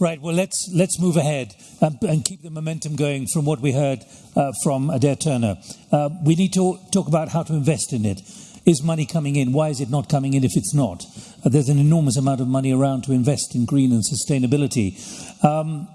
Right. Well, let's let's move ahead and, and keep the momentum going from what we heard uh, from Adair Turner. Uh, we need to talk about how to invest in it. Is money coming in? Why is it not coming in if it's not? Uh, there's an enormous amount of money around to invest in green and sustainability. Um,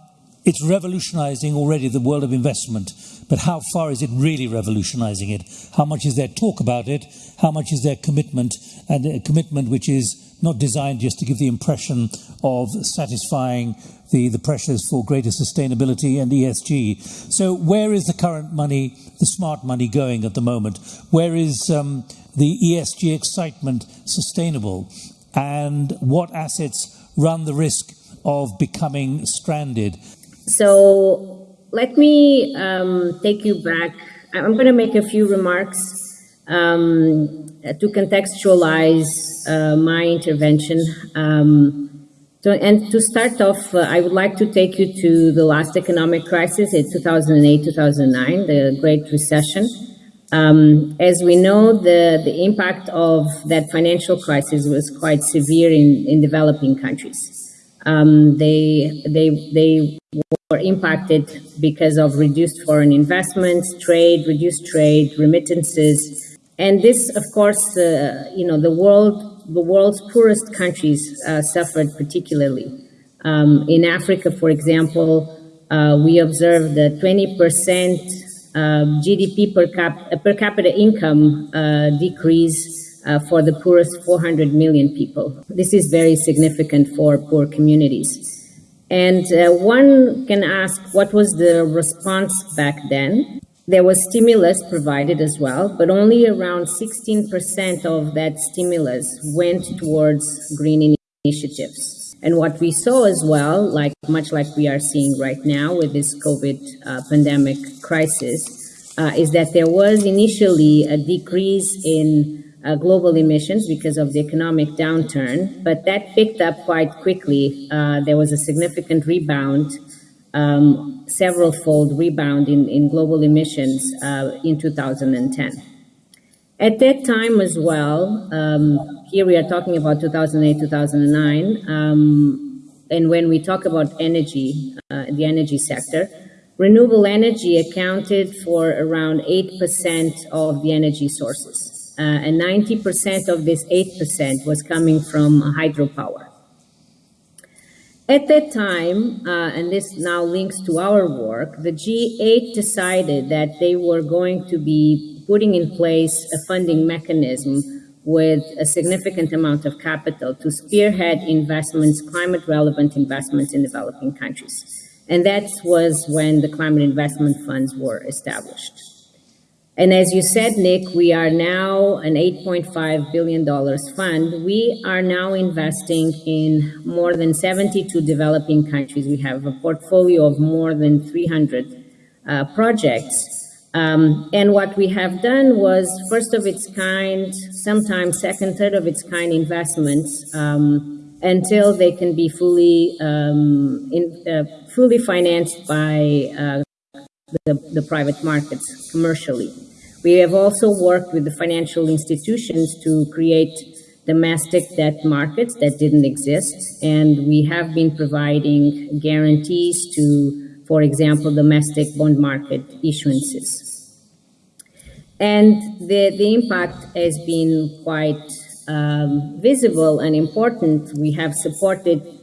it's revolutionizing already the world of investment, but how far is it really revolutionizing it? How much is there talk about it? How much is there commitment? And a commitment which is not designed just to give the impression of satisfying the, the pressures for greater sustainability and ESG. So, where is the current money, the smart money, going at the moment? Where is um, the ESG excitement sustainable? And what assets run the risk of becoming stranded? So, let me um, take you back. I'm going to make a few remarks um, to contextualize uh, my intervention. Um, so, and to start off, uh, I would like to take you to the last economic crisis in 2008-2009, the Great Recession. Um, as we know, the, the impact of that financial crisis was quite severe in, in developing countries. Um, they, they, they were impacted because of reduced foreign investments, trade, reduced trade, remittances. And this, of course, uh, you know, the world the world's poorest countries uh, suffered particularly. Um, in Africa, for example, uh, we observed a 20% uh, GDP per, cap per, capita income uh, decrease uh, for the poorest 400 million people. This is very significant for poor communities. And uh, one can ask, what was the response back then? There was stimulus provided as well, but only around 16% of that stimulus went towards green initiatives. And what we saw as well, like much like we are seeing right now with this COVID uh, pandemic crisis, uh, is that there was initially a decrease in uh, global emissions because of the economic downturn, but that picked up quite quickly. Uh, there was a significant rebound um, several fold rebound in, in global emissions uh, in 2010. At that time as well, um, here we are talking about 2008, 2009, um, and when we talk about energy, uh, the energy sector, renewable energy accounted for around 8% of the energy sources. Uh, and 90% of this 8% was coming from hydropower. At that time, uh, and this now links to our work, the G8 decided that they were going to be putting in place a funding mechanism with a significant amount of capital to spearhead investments, climate relevant investments in developing countries. And that was when the climate investment funds were established. And as you said, Nick, we are now an $8.5 billion fund. We are now investing in more than 72 developing countries. We have a portfolio of more than 300 uh, projects. Um, and what we have done was first of its kind, sometimes second, third of its kind investments um, until they can be fully, um, in, uh, fully financed by uh, the, the private markets commercially. We have also worked with the financial institutions to create domestic debt markets that didn't exist. And we have been providing guarantees to, for example, domestic bond market issuances. And the, the impact has been quite um, visible and important. We have supported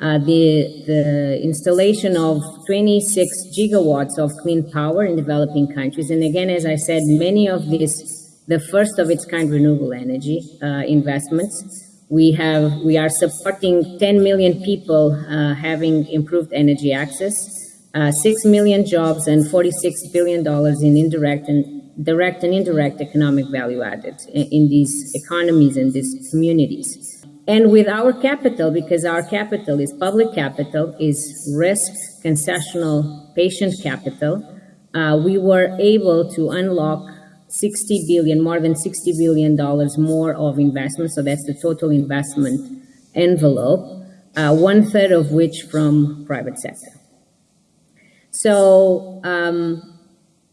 uh, the, the installation of 26 gigawatts of clean power in developing countries. And again, as I said, many of these, the first of its kind renewable energy uh, investments. We have, we are supporting 10 million people uh, having improved energy access, uh, 6 million jobs and $46 billion in indirect and direct and indirect economic value added in, in these economies and these communities. And with our capital, because our capital is public capital, is risk concessional patient capital, uh, we were able to unlock 60 billion, more than 60 billion dollars more of investment. So that's the total investment envelope, uh, one third of which from private sector. So um,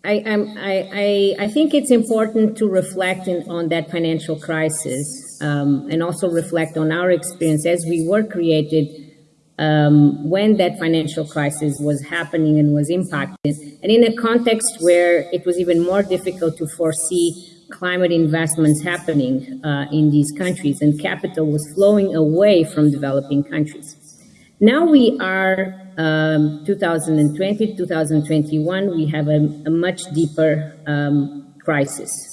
I, I, I, I think it's important to reflect in, on that financial crisis um, and also reflect on our experience as we were created um, when that financial crisis was happening and was impacted, and in a context where it was even more difficult to foresee climate investments happening uh, in these countries, and capital was flowing away from developing countries. Now we are um, 2020, 2021, we have a, a much deeper um, crisis.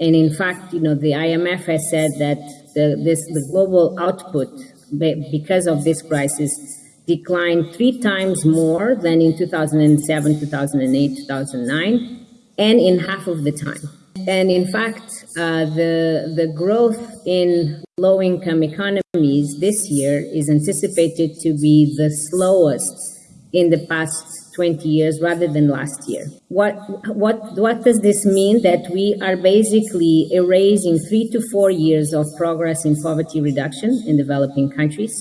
And in fact, you know, the IMF has said that the, this, the global output, because of this crisis, declined three times more than in 2007, 2008, 2009, and in half of the time. And in fact, uh, the, the growth in low-income economies this year is anticipated to be the slowest in the past 20 years rather than last year. What, what, what does this mean? That we are basically erasing three to four years of progress in poverty reduction in developing countries.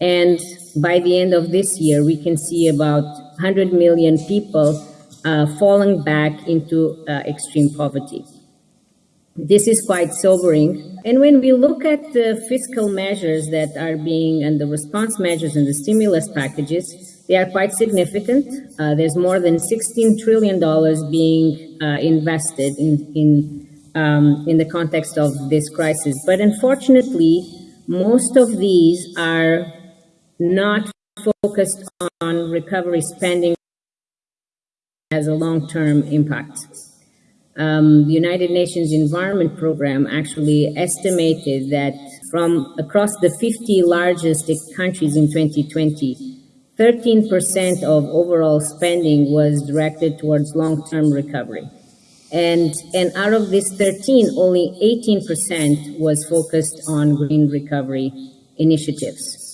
And by the end of this year, we can see about 100 million people uh, falling back into uh, extreme poverty. This is quite sobering. And when we look at the fiscal measures that are being, and the response measures and the stimulus packages, they are quite significant. Uh, there's more than $16 trillion being uh, invested in, in, um, in the context of this crisis. But unfortunately, most of these are not focused on recovery spending as a long-term impact. Um, the United Nations Environment Program actually estimated that from across the 50 largest countries in 2020, 13% of overall spending was directed towards long-term recovery. And, and out of this 13, only 18% was focused on green recovery initiatives.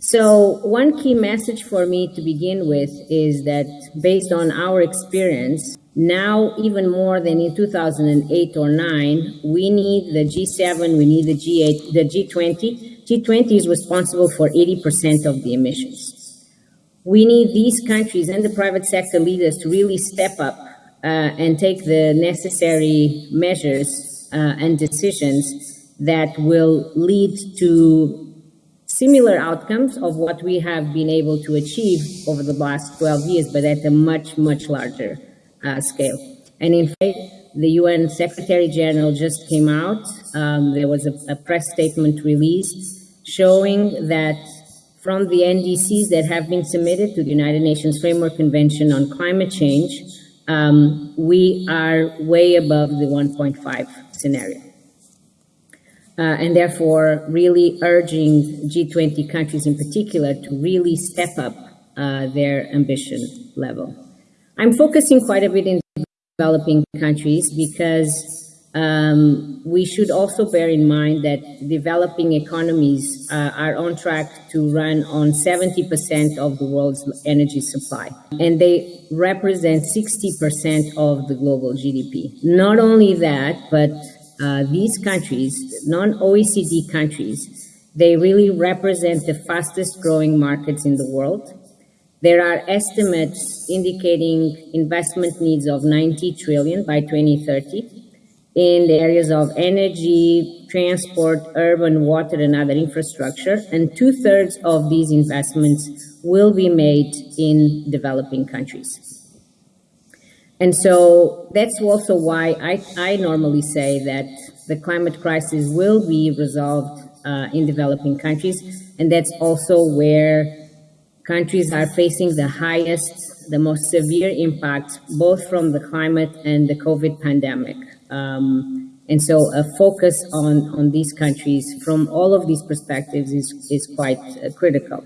So one key message for me to begin with is that based on our experience, now, even more than in 2008 or 9, we need the G7, we need the G8, the G20. G20 is responsible for 80% of the emissions. We need these countries and the private sector leaders to really step up uh, and take the necessary measures uh, and decisions that will lead to similar outcomes of what we have been able to achieve over the last 12 years, but at a much, much larger uh, scale. And in fact, the UN Secretary General just came out. Um, there was a, a, press statement released showing that from the NDCs that have been submitted to the United Nations Framework Convention on Climate Change, um, we are way above the 1.5 scenario. Uh, and therefore really urging G20 countries in particular to really step up uh, their ambition level. I'm focusing quite a bit in developing countries because um, we should also bear in mind that developing economies uh, are on track to run on 70% of the world's energy supply. And they represent 60% of the global GDP. Not only that, but uh, these countries, non-OECD countries, they really represent the fastest growing markets in the world there are estimates indicating investment needs of 90 trillion by 2030 in the areas of energy, transport, urban, water, and other infrastructure. And two thirds of these investments will be made in developing countries. And so that's also why I, I normally say that the climate crisis will be resolved uh, in developing countries. And that's also where countries are facing the highest, the most severe impact, both from the climate and the COVID pandemic. Um, and so a focus on, on these countries from all of these perspectives is, is quite uh, critical.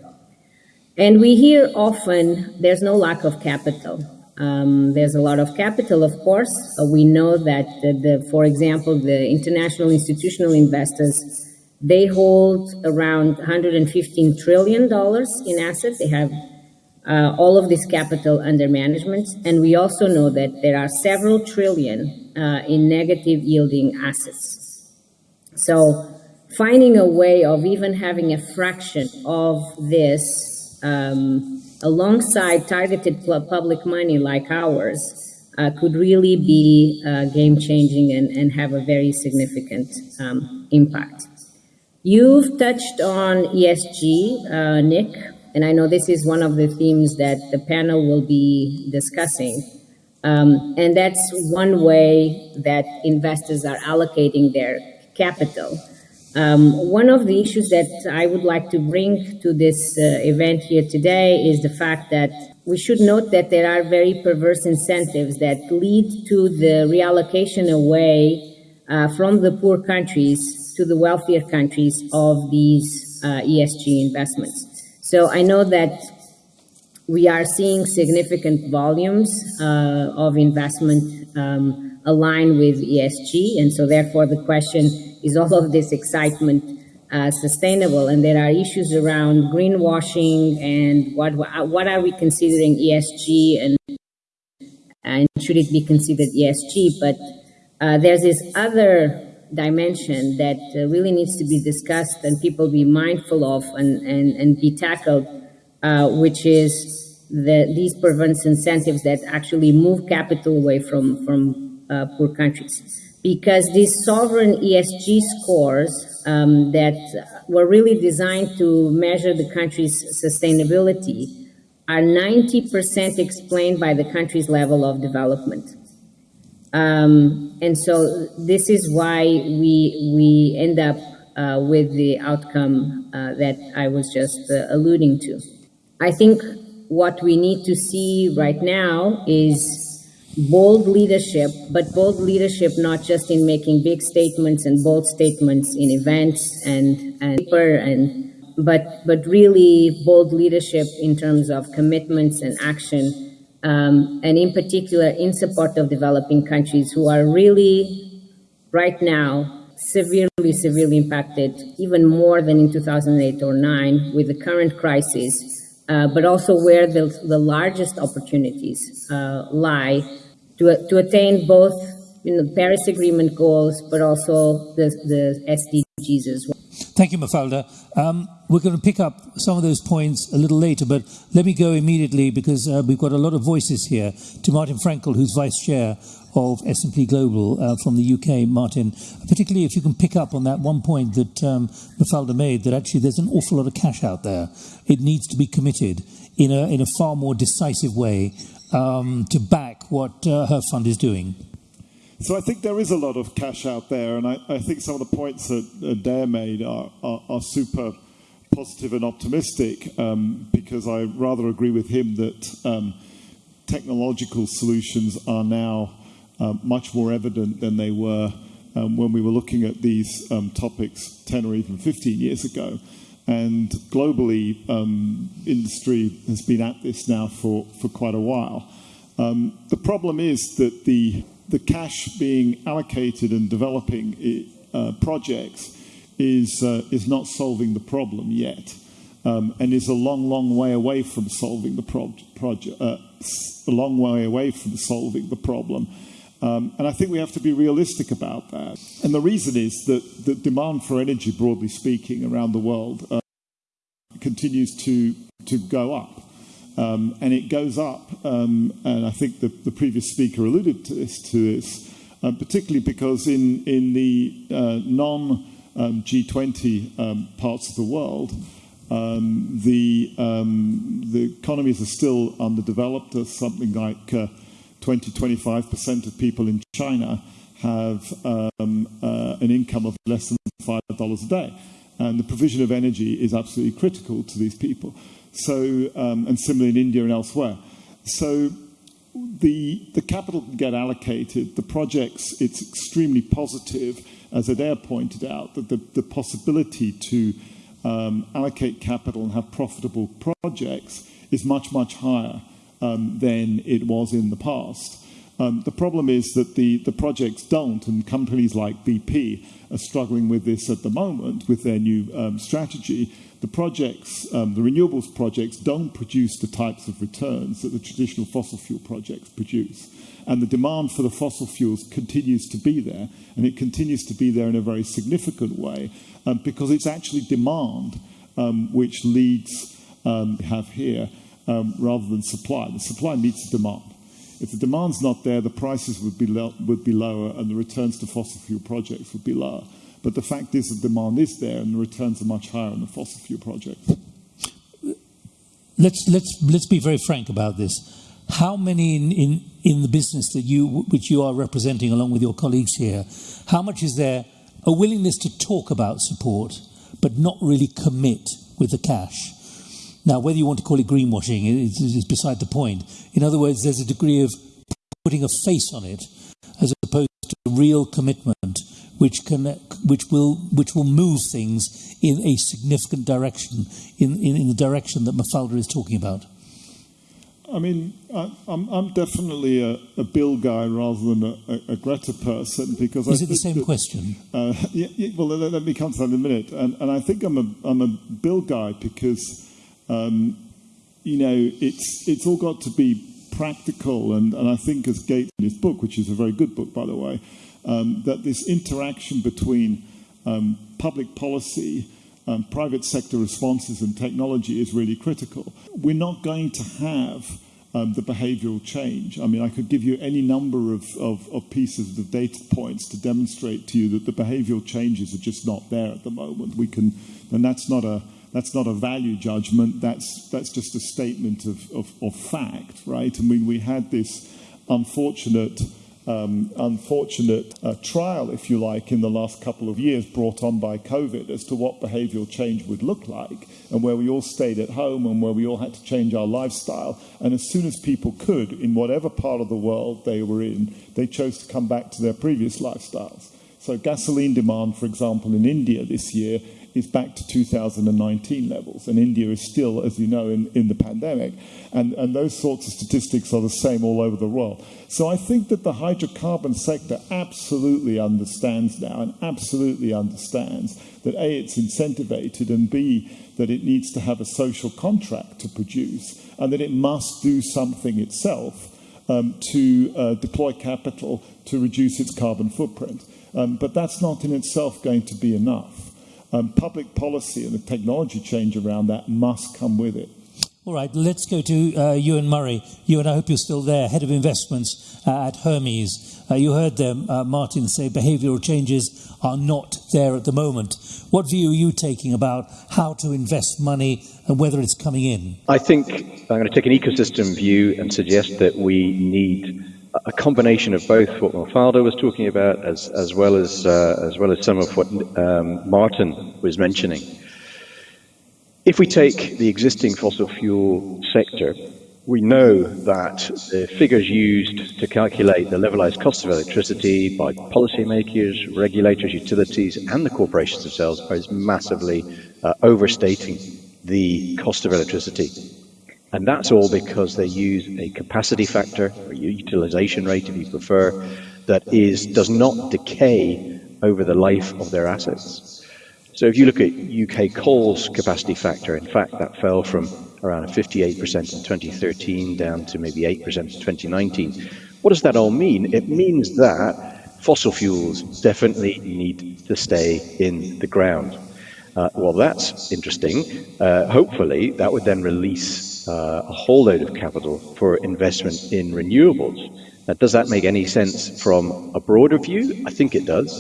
And we hear often there's no lack of capital. Um, there's a lot of capital, of course. Uh, we know that, the, the, for example, the international institutional investors they hold around $115 trillion in assets. They have uh, all of this capital under management. And we also know that there are several trillion uh, in negative yielding assets. So finding a way of even having a fraction of this um, alongside targeted public money like ours uh, could really be uh, game changing and, and have a very significant um, impact. You've touched on ESG, uh, Nick, and I know this is one of the themes that the panel will be discussing. Um, and that's one way that investors are allocating their capital. Um, one of the issues that I would like to bring to this uh, event here today is the fact that we should note that there are very perverse incentives that lead to the reallocation away uh, from the poor countries to the wealthier countries of these uh, ESG investments. So I know that we are seeing significant volumes uh, of investment um, aligned with ESG, and so therefore the question is all of this excitement uh, sustainable? And there are issues around greenwashing and what what are we considering ESG and and should it be considered ESG? But uh, there's this other dimension that uh, really needs to be discussed and people be mindful of and, and, and be tackled, uh, which is the, these perverse incentives that actually move capital away from, from uh, poor countries because these sovereign ESG scores um, that were really designed to measure the country's sustainability are 90% explained by the country's level of development. Um, and so this is why we, we end up uh, with the outcome uh, that I was just uh, alluding to. I think what we need to see right now is bold leadership, but bold leadership not just in making big statements and bold statements in events and and and but but really bold leadership in terms of commitments and action, um, and in particular in support of developing countries who are really right now severely severely impacted, even more than in 2008 or 9 with the current crisis. Uh, but also where the, the largest opportunities uh, lie to, to attain both you know, Paris Agreement goals, but also the, the SDGs as well. Thank you, Mafalda. Um, we're going to pick up some of those points a little later, but let me go immediately because uh, we've got a lot of voices here to Martin Fraenkel, who's vice chair of S&P Global uh, from the UK. Martin, particularly if you can pick up on that one point that um, Mafalda made, that actually there's an awful lot of cash out there. It needs to be committed in a, in a far more decisive way um, to back what uh, her fund is doing. So I think there is a lot of cash out there, and I, I think some of the points that Adair made are, are, are, super positive and optimistic um, because I rather agree with him that um, technological solutions are now uh, much more evident than they were um, when we were looking at these um, topics 10 or even 15 years ago. And globally, um, industry has been at this now for, for quite a while. The problem is that the, the cash being allocated and developing uh, projects is, uh, is not solving the problem yet. Um, and is a long, long way away from solving the pro- project, uh, a long way away from solving the problem. Um, and I think we have to be realistic about that. And the reason is that the demand for energy, broadly speaking, around the world uh, continues to, to go up. Um, and it goes up, um, and I think the, the, previous speaker alluded to this, to this uh, particularly because in, in the uh, non G20 um, parts of the world, um, the, um, the economies are still underdeveloped. There's something like uh, 20 25% of people in China have um, uh, an income of less than $5 a day. And the provision of energy is absolutely critical to these people. So, um, and similarly in India and elsewhere. So the, the capital can get allocated. The projects, it's extremely positive, as Adair pointed out, that the, the possibility to um, allocate capital and have profitable projects is much, much higher um, than it was in the past. Um, the problem is that the, the projects don't, and companies like BP are struggling with this at the moment with their new um, strategy. The projects, um, the renewables projects, don't produce the types of returns that the traditional fossil fuel projects produce. And the demand for the fossil fuels continues to be there, and it continues to be there in a very significant way um, because it's actually demand um, which leads, um, have here, um, rather than supply. The supply meets the demand. If the demand's not there, the prices would be, would be lower and the returns to fossil fuel projects would be lower. But the fact is, the demand is there, and the returns are much higher on the fossil fuel projects. Let's let's let's be very frank about this. How many in, in, in the business that you which you are representing along with your colleagues here, how much is there a willingness to talk about support, but not really commit with the cash? Now, whether you want to call it greenwashing is, is beside the point. In other words, there's a degree of putting a face on it as opposed to real commitment, which can, which will, which will move things in a significant direction, in, in, in the direction that Mafalda is talking about. I mean, I, am I'm definitely a, a, Bill guy rather than a, a, a Greta person because is I it the same that, question? Uh, yeah, yeah, well, let, let, me come to that in a minute. And, and I think I'm a I'm a Bill guy because um, you know it's it's all got to be practical, and, and I think as Gates in his book, which is a very good book by the way, um, that this interaction between um, public policy um, private sector responses and technology is really critical. We're not going to have um, the behavioral change. I mean, I could give you any number of, of, of, pieces of data points to demonstrate to you that the behavioral changes are just not there at the moment. We can, and that's not a that's not a value judgment. That's that's just a statement of, of, of fact, right? I mean, we had this unfortunate um, unfortunate uh, trial, if you like, in the last couple of years brought on by COVID as to what behavioral change would look like, and where we all stayed at home and where we all had to change our lifestyle. And as soon as people could, in whatever part of the world they were in, they chose to come back to their previous lifestyles. So, gasoline demand, for example, in India this year is back to 2019 levels. And India is still, as you know, in, in the pandemic. And, and those sorts of statistics are the same all over the world. So I think that the hydrocarbon sector absolutely understands now and absolutely understands that A, it's incentivated, and B, that it needs to have a social contract to produce, and that it must do something itself um, to uh, deploy capital to reduce its carbon footprint. Um, but that's not in itself going to be enough. Um, public policy and the technology change around that must come with it. All right, let's go to uh, Eoin Murray. Eoin, I hope you're still there, head of investments uh, at Hermes. Uh, you heard them, uh, Martin, say behavioural changes are not there at the moment. What view are you taking about how to invest money and whether it's coming in? I think I'm going to take an ecosystem view and suggest that we need a combination of both what Mafalda was talking about, as as well as uh, as well as some of what um, Martin was mentioning. If we take the existing fossil fuel sector, we know that the figures used to calculate the levelized cost of electricity by policymakers, regulators, utilities, and the corporations themselves are massively uh, overstating the cost of electricity and that's all because they use a capacity factor, or utilization rate if you prefer, that is does not decay over the life of their assets. So if you look at UK coal's capacity factor, in fact, that fell from around 58% in 2013 down to maybe 8% in 2019. What does that all mean? It means that fossil fuels definitely need to stay in the ground. Uh, well, that's interesting. Uh, hopefully, that would then release uh, a whole load of capital for investment in renewables. Now, does that make any sense from a broader view? I think it does.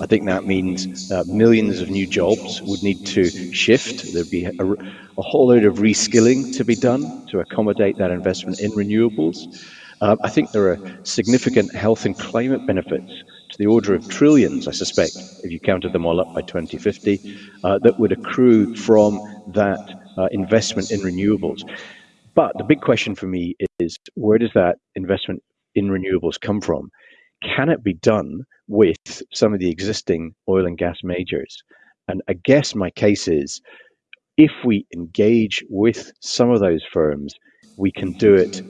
I think that means uh, millions of new jobs would need to shift. There'd be a, a, whole load of reskilling to be done to accommodate that investment in renewables. Uh, I think there are significant health and climate benefits to the order of trillions, I suspect, if you counted them all up by 2050, uh, that would accrue from that uh, investment in renewables. But the big question for me is where does that investment in renewables come from? Can it be done with some of the existing oil and gas majors? And I guess my case is if we engage with some of those firms, we can do it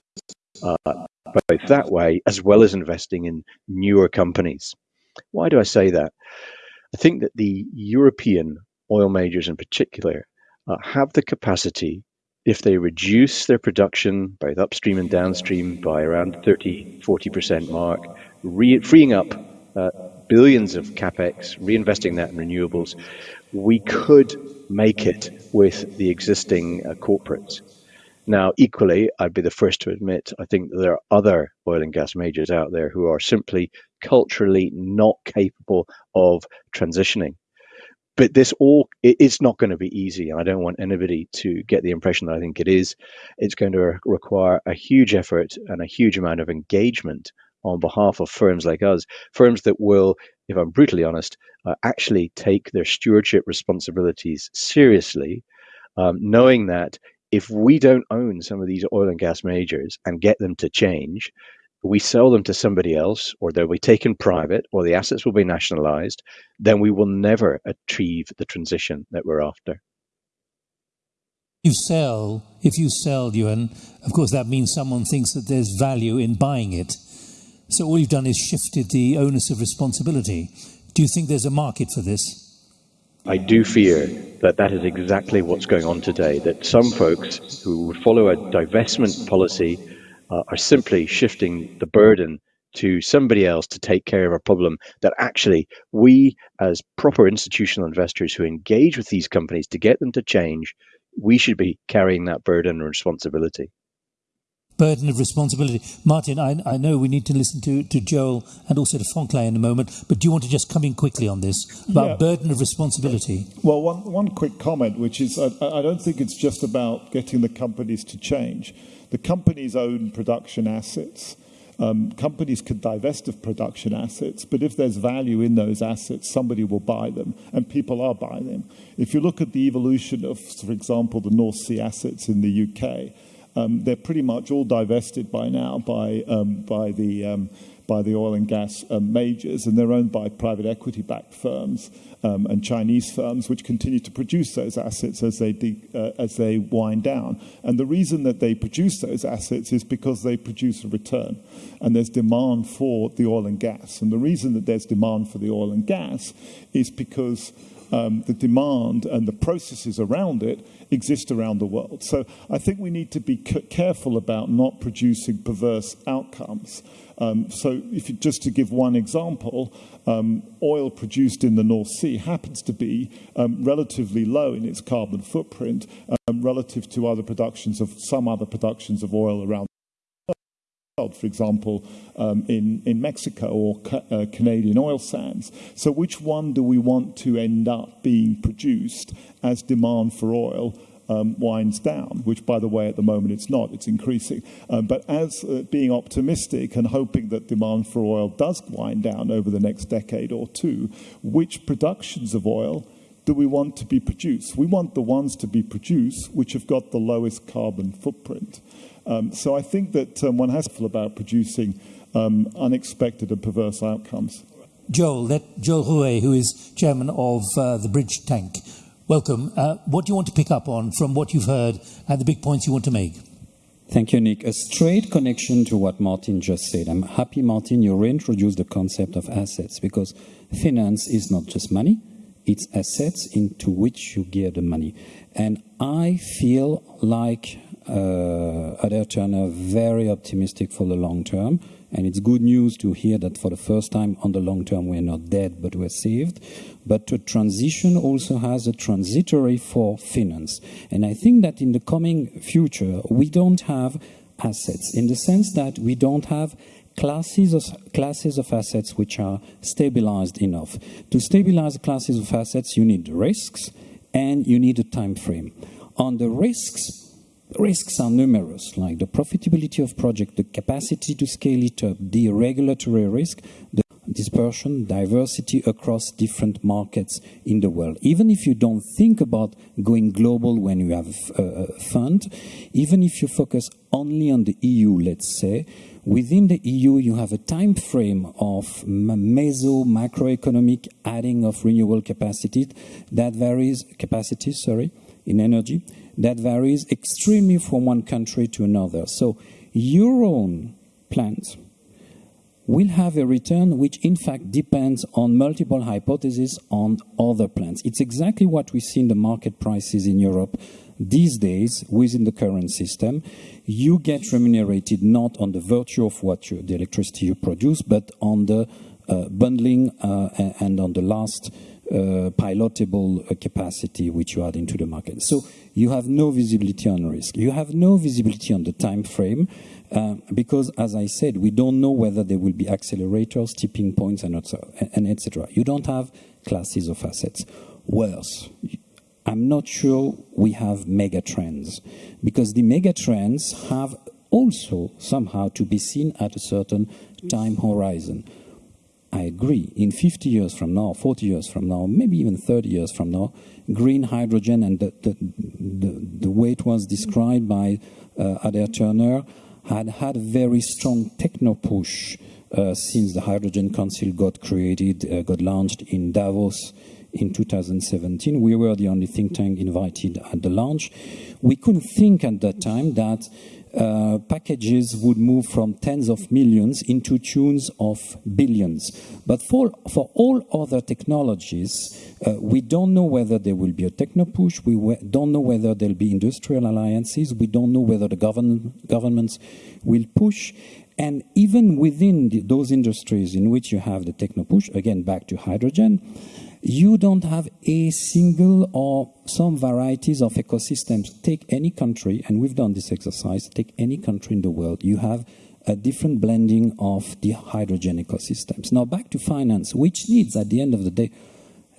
uh, both that way as well as investing in newer companies. Why do I say that? I think that the European oil majors in particular uh, have the capacity if they reduce their production, both upstream and downstream, by around 30, 40% mark, re- freeing up uh, billions of capex, reinvesting that in renewables, we could make it with the existing uh, corporates. Now, equally, I'd be the first to admit, I think there are other oil and gas majors out there who are simply culturally not capable of transitioning. But this all it, it's not going to be easy. I don't want anybody to get the impression that I think it is. It's going to re- require a huge effort and a huge amount of engagement on behalf of firms like us, firms that will, if I'm brutally honest, uh, actually take their stewardship responsibilities seriously, um, knowing that if we don't own some of these oil and gas majors and get them to change, we sell them to somebody else, or they'll be taken private, or the assets will be nationalized, then we will never achieve the transition that we're after. You sell, if you sell, Eoin, of course, that means someone thinks that there's value in buying it. So all you've done is shifted the onus of responsibility. Do you think there's a market for this? I do fear that that is exactly what's going on today, that some folks who would follow a divestment policy uh, are simply shifting the burden to somebody else to take care of a problem that actually we as proper institutional investors who engage with these companies to get them to change we should be carrying that burden and responsibility burden of responsibility. Martin, I, I, know we need to listen to, to Joel and also to Fonclay in a moment, but do you want to just come in quickly on this about yeah. burden of responsibility? Well, one, one quick comment, which is I, I don't think it's just about getting the companies to change. The companies own production assets. Um, companies could divest of production assets, but if there's value in those assets, somebody will buy them, and people are buying them. If you look at the evolution of, for example, the North Sea assets in the UK, um, they're pretty much all divested by now by, um, by, the, um, by the oil and gas um, majors, and they're owned by private equity backed firms um, and Chinese firms, which continue to produce those assets as they, de- uh, as they wind down. And the reason that they produce those assets is because they produce a return, and there's demand for the oil and gas. And the reason that there's demand for the oil and gas is because um, the demand and the processes around it exist around the world. So I think we need to be careful about not producing perverse outcomes. Um, so, if you, just to give one example, um, oil produced in the North Sea happens to be um, relatively low in its carbon footprint um, relative to other productions of some other productions of oil around for example, um, in, in Mexico or ca uh, Canadian oil sands. So, which one do we want to end up being produced as demand for oil um, winds down, which, by the way, at the moment it's not, it's increasing. Um, but as uh, being optimistic and hoping that demand for oil does wind down over the next decade or two, which productions of oil do we want to be produced? We want the ones to be produced which have got the lowest carbon footprint. Um, so I think that um, one has to feel about producing um, unexpected and perverse outcomes. Joel, let Joel Ruet, who is chairman of uh, the Bridge Tank, welcome. Uh, what do you want to pick up on from what you've heard and the big points you want to make? Thank you, Nick. A straight connection to what Martin just said. I'm happy, Martin, you reintroduced the concept of assets because finance is not just money, it's assets into which you gear the money. And I feel like uh, Adair Turner very optimistic for the long term. And it's good news to hear that for the first time on the long term we're not dead but we're saved. But the transition also has a transitory for finance. And I think that in the coming future we don't have assets in the sense that we don't have classes of, classes of assets which are stabilized enough. To stabilize classes of assets you need risks and you need a time frame. On the risks, risks are numerous, like the profitability of project, the capacity to scale it up, the regulatory risk, the dispersion, diversity across different markets in the world. Even if you don't think about going global when you have a fund, even if you focus only on the EU, let's say, within the EU you have a time frame of meso macroeconomic adding of renewable capacity that varies capacity, sorry, in energy that varies extremely from one country to another. So your own plant will have a return which in fact depends on multiple hypotheses on other plants. It's exactly what we see in the market prices in Europe these days within the current system. You get remunerated not on the virtue of what you, the electricity you produce, but on the uh, bundling uh, and on the last uh, pilotable uh, capacity which you add into the market. So you have no visibility on risk. You have no visibility on the time frame uh, because, as I said, we don't know whether there will be accelerators, tipping points, and, and etc. You don't have classes of assets. worse. I'm not sure we have mega trends because the mega trends have also somehow to be seen at a certain time horizon. I agree. In 50 years from now, 40 years from now, maybe even 30 years from now, green hydrogen and the, the, the, the way it was described by uh, Adair Turner had had a very strong techno push uh, since the Hydrogen Council got created, uh, got launched in Davos in 2017. We were the only think tank invited at the launch. We couldn't think at that time that uh, packages would move from tens of millions into tunes of billions. But for, for all other technologies, uh, we don't know whether there will be a techno push, we don't know whether there'll be industrial alliances, we don't know whether the govern governments will push. And even within the, those industries in which you have the techno push, again back to hydrogen, you don't have a single or some varieties of ecosystems. Take any country, and we've done this exercise, take any country in the world, you have a different blending of the hydrogen ecosystems. Now back to finance, which needs at the end of the day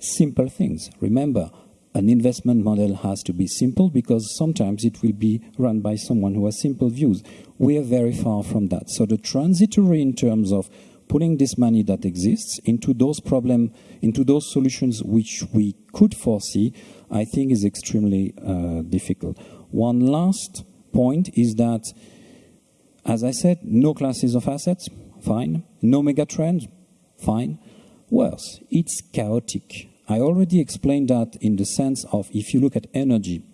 simple things. Remember, an investment model has to be simple because sometimes it will be run by someone who has simple views. We are very far from that. So the transitory in terms of putting this money that exists into those problems, into those solutions which we could foresee, I think is extremely uh, difficult. One last point is that, as I said, no classes of assets, fine. No megatrends, fine. Worse, it's chaotic. I already explained that in the sense of if you look at energy,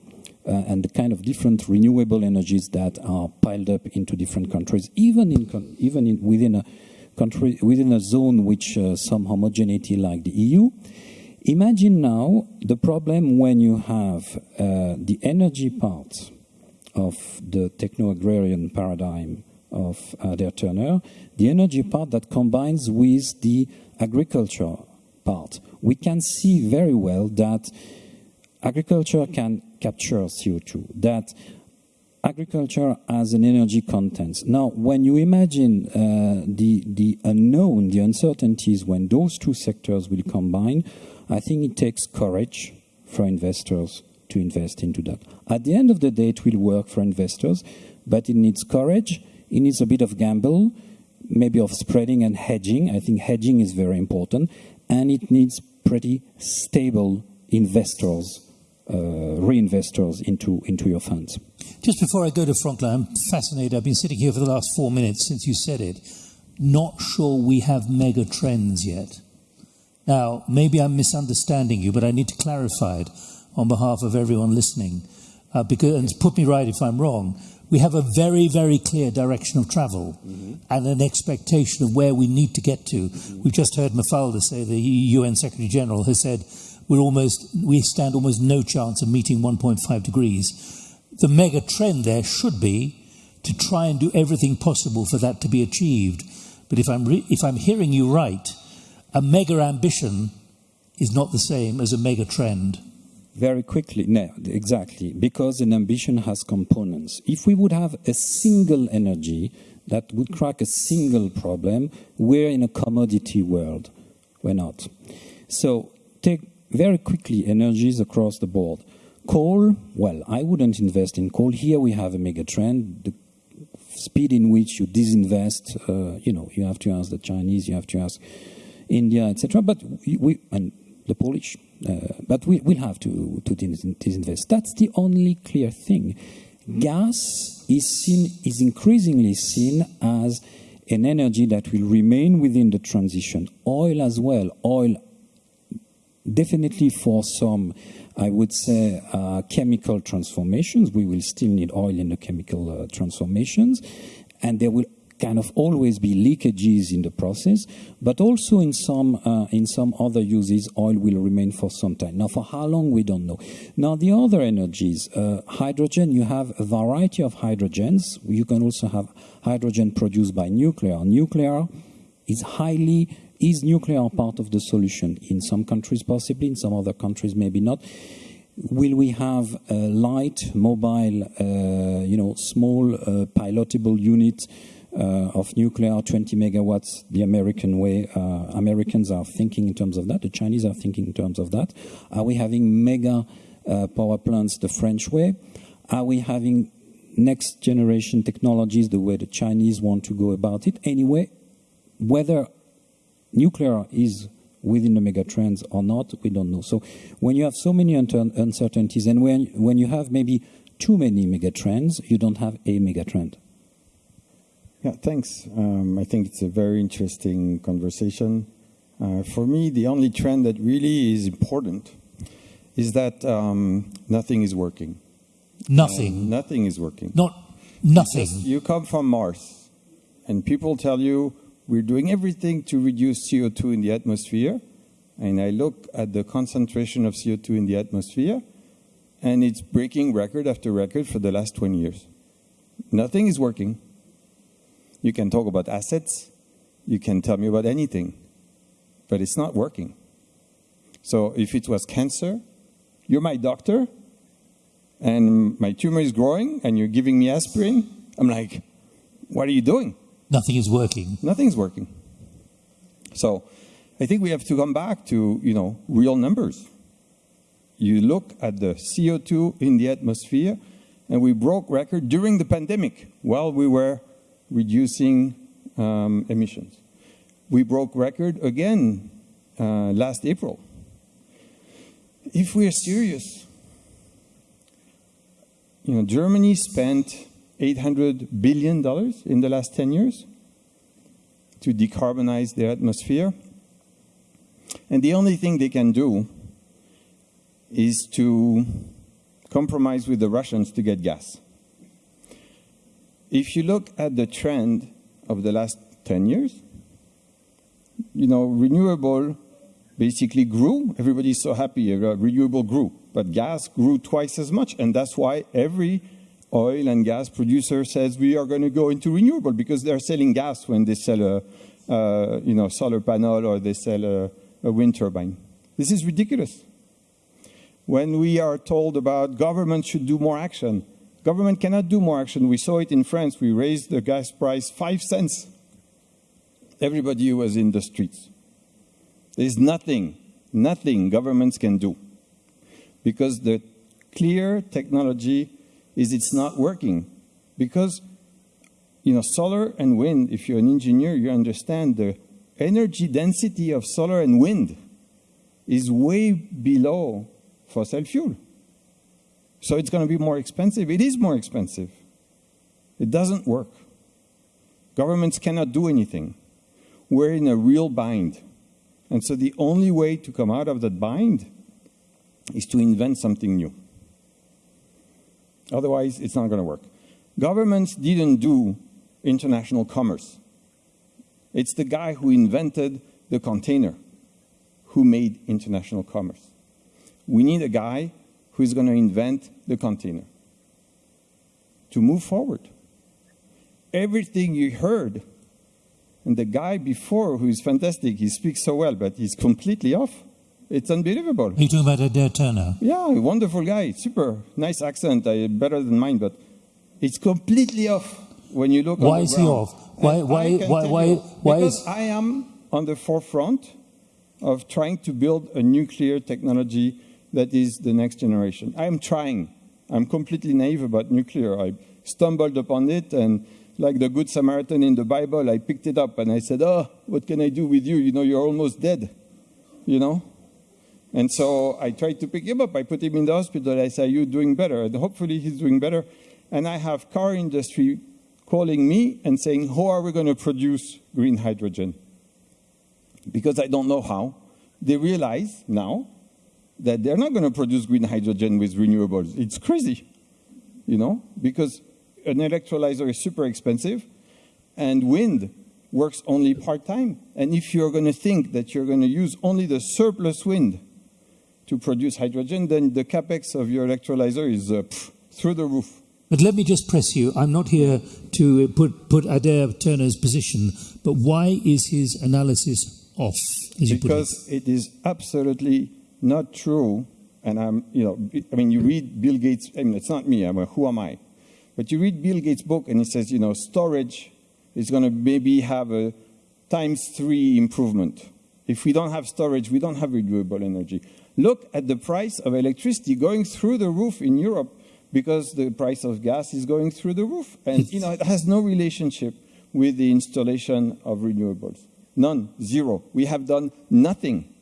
uh, and the kind of different renewable energies that are piled up into different countries, even in even in, within a country within a zone which uh, some homogeneity like the EU. Imagine now the problem when you have uh, the energy part of the techno-agrarian paradigm of Adair Turner, the energy part that combines with the agriculture part. We can see very well that agriculture can capture CO2, that agriculture as an energy content. Now, when you imagine uh, the, the unknown, the uncertainties when those two sectors will combine, I think it takes courage for investors to invest into that. At the end of the day, it will work for investors, but it needs courage, it needs a bit of gamble, maybe of spreading and hedging. I think hedging is very important, and it needs pretty stable investors reinvestors into, into your funds. Just before I go to Franklin, I'm fascinated. I've been sitting here for the last four minutes since you said it. Not sure we have mega trends yet. Now, maybe I'm misunderstanding you, but I need to clarify it on behalf of everyone listening. Uh, because, and put me right if I'm wrong, we have a very, very clear direction of travel mm-hmm. and an expectation of where we need to get to. Mm-hmm. We've just heard Mafalda say, the UN Secretary General has said we're almost, we stand almost no chance of meeting 1.5 degrees. The mega trend there should be to try and do everything possible for that to be achieved. But if I'm, if I'm hearing you right, a mega ambition is not the same as a mega trend. Very quickly, no, exactly, because an ambition has components. If we would have a single energy that would crack a single problem, we're in a commodity world. We're not. So take very quickly energies across the board. Coal, well, I wouldn't invest in coal. Here we have a mega trend. The speed in which you disinvest, uh, you know, you have to ask the Chinese, you have to ask India, etc. But we, and the Polish, uh, but we will have to, to disinvest. That's the only clear thing. Gas is seen, is increasingly seen as an energy that will remain within the transition. Oil as well. Oil definitely for some, I would say, uh, chemical transformations. We will still need oil in the chemical uh, transformations, and there will kind of always be leakages in the process, but also in some uh, in some other uses, oil will remain for some time. Now, for how long we don't know. Now, the other energies, uh, hydrogen, you have a variety of hydrogens. You can also have hydrogen produced by nuclear. Nuclear is highly is nuclear part of the solution? In some countries, possibly. In some other countries, maybe not. Will we have light, mobile, uh, you know, small uh, pilotable unit uh, of nuclear, 20 megawatts, the American way. Uh, Americans are thinking in terms of that. The Chinese are thinking in terms of that. Are we having mega uh, power plants the French way? Are we having next generation technologies the way the Chinese want to go about it? Anyway, whether nuclear is within the megatrends or not, we don't know. So when you have so many uncertainties and when, when you have maybe too many megatrends, you don't have a megatrend. Yeah, thanks. Um, I think it's a very interesting conversation. Uh, for me, the only trend that really is important is that um, nothing is working. Nothing. Uh, nothing is working. Not nothing. Just, you come from Mars, and people tell you we're doing everything to reduce CO2 in the atmosphere. And I look at the concentration of CO2 in the atmosphere, and it's breaking record after record for the last 20 years. Nothing is working. You can talk about assets, you can tell me about anything, but it's not working. So if it was cancer, you're my doctor, and my tumor is growing, and you're giving me aspirin, I'm like, what are you doing? Nothing is working. Nothing's working. So I think we have to come back to, you know, real numbers. You look at the CO2 in the atmosphere, and we broke record during the pandemic while we were reducing um, emissions. We broke record again uh, last April. If we are serious, you know, Germany spent $800 billion in the last 10 years to decarbonize their atmosphere. And the only thing they can do is to compromise with the Russians to get gas. If you look at the trend of the last 10 years, you know, renewable basically grew. Everybody's so happy, uh, renewable grew. But gas grew twice as much, and that's why every oil and gas producer says we are going to go into renewable because they're selling gas when they sell a uh, you know, solar panel or they sell a, a wind turbine. This is ridiculous. When we are told about government should do more action, government cannot do more action. We saw it in France. We raised the gas price five cents. Everybody was in the streets. There's nothing, nothing governments can do because the clear technology is it's not working. Because, you know, solar and wind, if you're an engineer, you understand the energy density of solar and wind is way below fossil fuel. So it's going to be more expensive. It is more expensive. It doesn't work. Governments cannot do anything. We're in a real bind. And so the only way to come out of that bind is to invent something new. Otherwise, it's not going to work. Governments didn't do international commerce. It's the guy who invented the container who made international commerce. We need a guy who's going to invent the container to move forward. Everything you heard, and the guy before who is fantastic, he speaks so well, but he's completely off. It's unbelievable. Are you talking about Adair Turner? Yeah, wonderful guy, super nice accent, better than mine, but it's completely off when you look. Why is he off? Why? And why? Why? Why? You, why because is? I am on the forefront of trying to build a nuclear technology that is the next generation. I am trying. I'm completely naive about nuclear. I stumbled upon it and like the Good Samaritan in the Bible, I picked it up and I said, oh, what can I do with you? You know, you're almost dead, you know? And so I tried to pick him up. I put him in the hospital. I said, "You're doing better? And hopefully he's doing better. And I have car industry calling me and saying, how are we going to produce green hydrogen? Because I don't know how. They realize now that they're not going to produce green hydrogen with renewables. It's crazy, you know, because an electrolyzer is super expensive and wind works only part-time. And if you're going to think that you're going to use only the surplus wind to produce hydrogen, then the capex of your electrolyzer is uh, pff, through the roof. But let me just press you. I'm not here to put, put Adair Turner's position, but why is his analysis off? because it. it is absolutely not true. And I'm, you know, I mean, you read Bill Gates, I mean, it's not me, I'm a, who am I? But you read Bill Gates' book and he says, you know, storage is going to maybe have a times three improvement. If we don't have storage, we don't have renewable energy. Look at the price of electricity going through the roof in Europe because the price of gas is going through the roof. And you know, it has no relationship with the installation of renewables. None, zero. We have done nothing.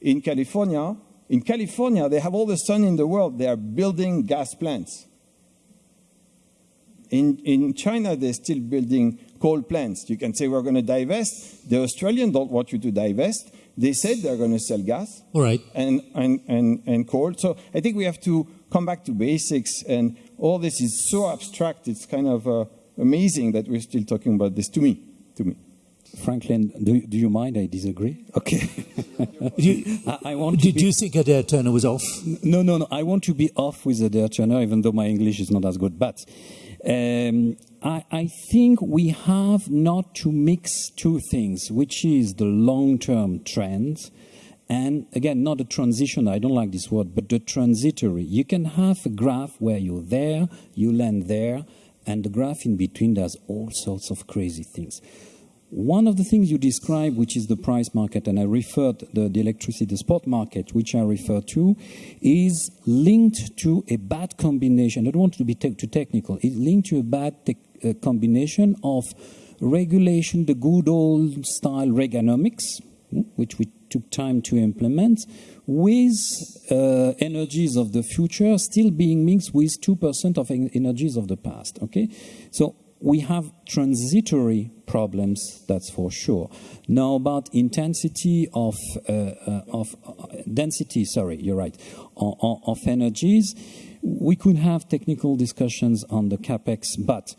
In California, in California, they have all the sun in the world. They are building gas plants. In, in China, they're still building coal plants. You can say we're going to divest. The Australians don't want you to divest. They said they're going to sell gas All right. and, and, and, and coal. So I think we have to come back to basics. And all this is so abstract. It's kind of uh, amazing that we're still talking about this to me. To me. Franklin, do, do you mind? I disagree. Okay. You, I, I want did be, you think Adair Turner was off? no, no, no. I want to be off with Adair Turner, even though my English is not as good. But um, I, I think we have not to mix two things, which is the long-term trends and again, not a transition, I don't like this word, but the transitory. You can have a graph where you're there, you land there, and the graph in between does all sorts of crazy things. One of the things you describe, which is the price market, and I referred the, the electricity, the spot market, which I refer to, is linked to a bad combination. I don't want to be te- too technical. It's linked to a bad uh, combination of regulation, the good old style Reaganomics, hmm, which we took time to implement, with uh, energies of the future still being mixed with 2% of en- energies of the past. Okay? So we have transitory problems, that's for sure. Now about intensity of, uh, uh, of uh, density, sorry, you're right, of energies, we could have technical discussions on the capex, but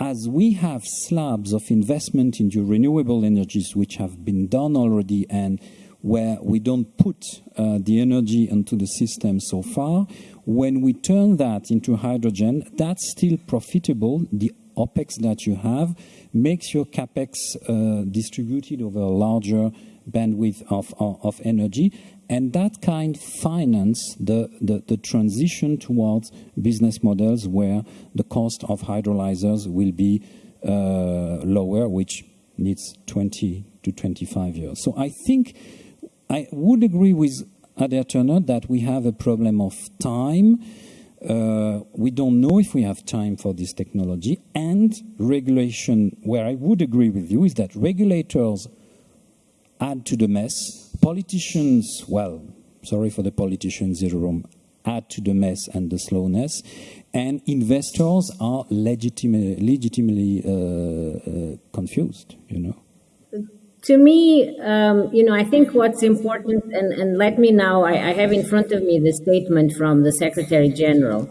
as we have slabs of investment into renewable energies which have been done already and where we don't put uh, the energy into the system so far, when we turn that into hydrogen, that's still profitable. The OPEX that you have makes your CAPEX uh, distributed over a larger bandwidth of, of, of energy. And that kind finance the, the, the transition towards business models where the cost of hydrolyzers will be uh, lower, which needs 20 to 25 years. So I think I would agree with Adair Turner that we have a problem of time. Uh, we don't know if we have time for this technology. And regulation, where I would agree with you, is that regulators add to the mess. Politicians, well, sorry for the politicians in the room, add to the mess and the slowness. And investors are legitimate, legitimately uh, uh, confused, you know. To me, um, you know, I think what's important, and, and let me now, I, I have in front of me the statement from the Secretary General.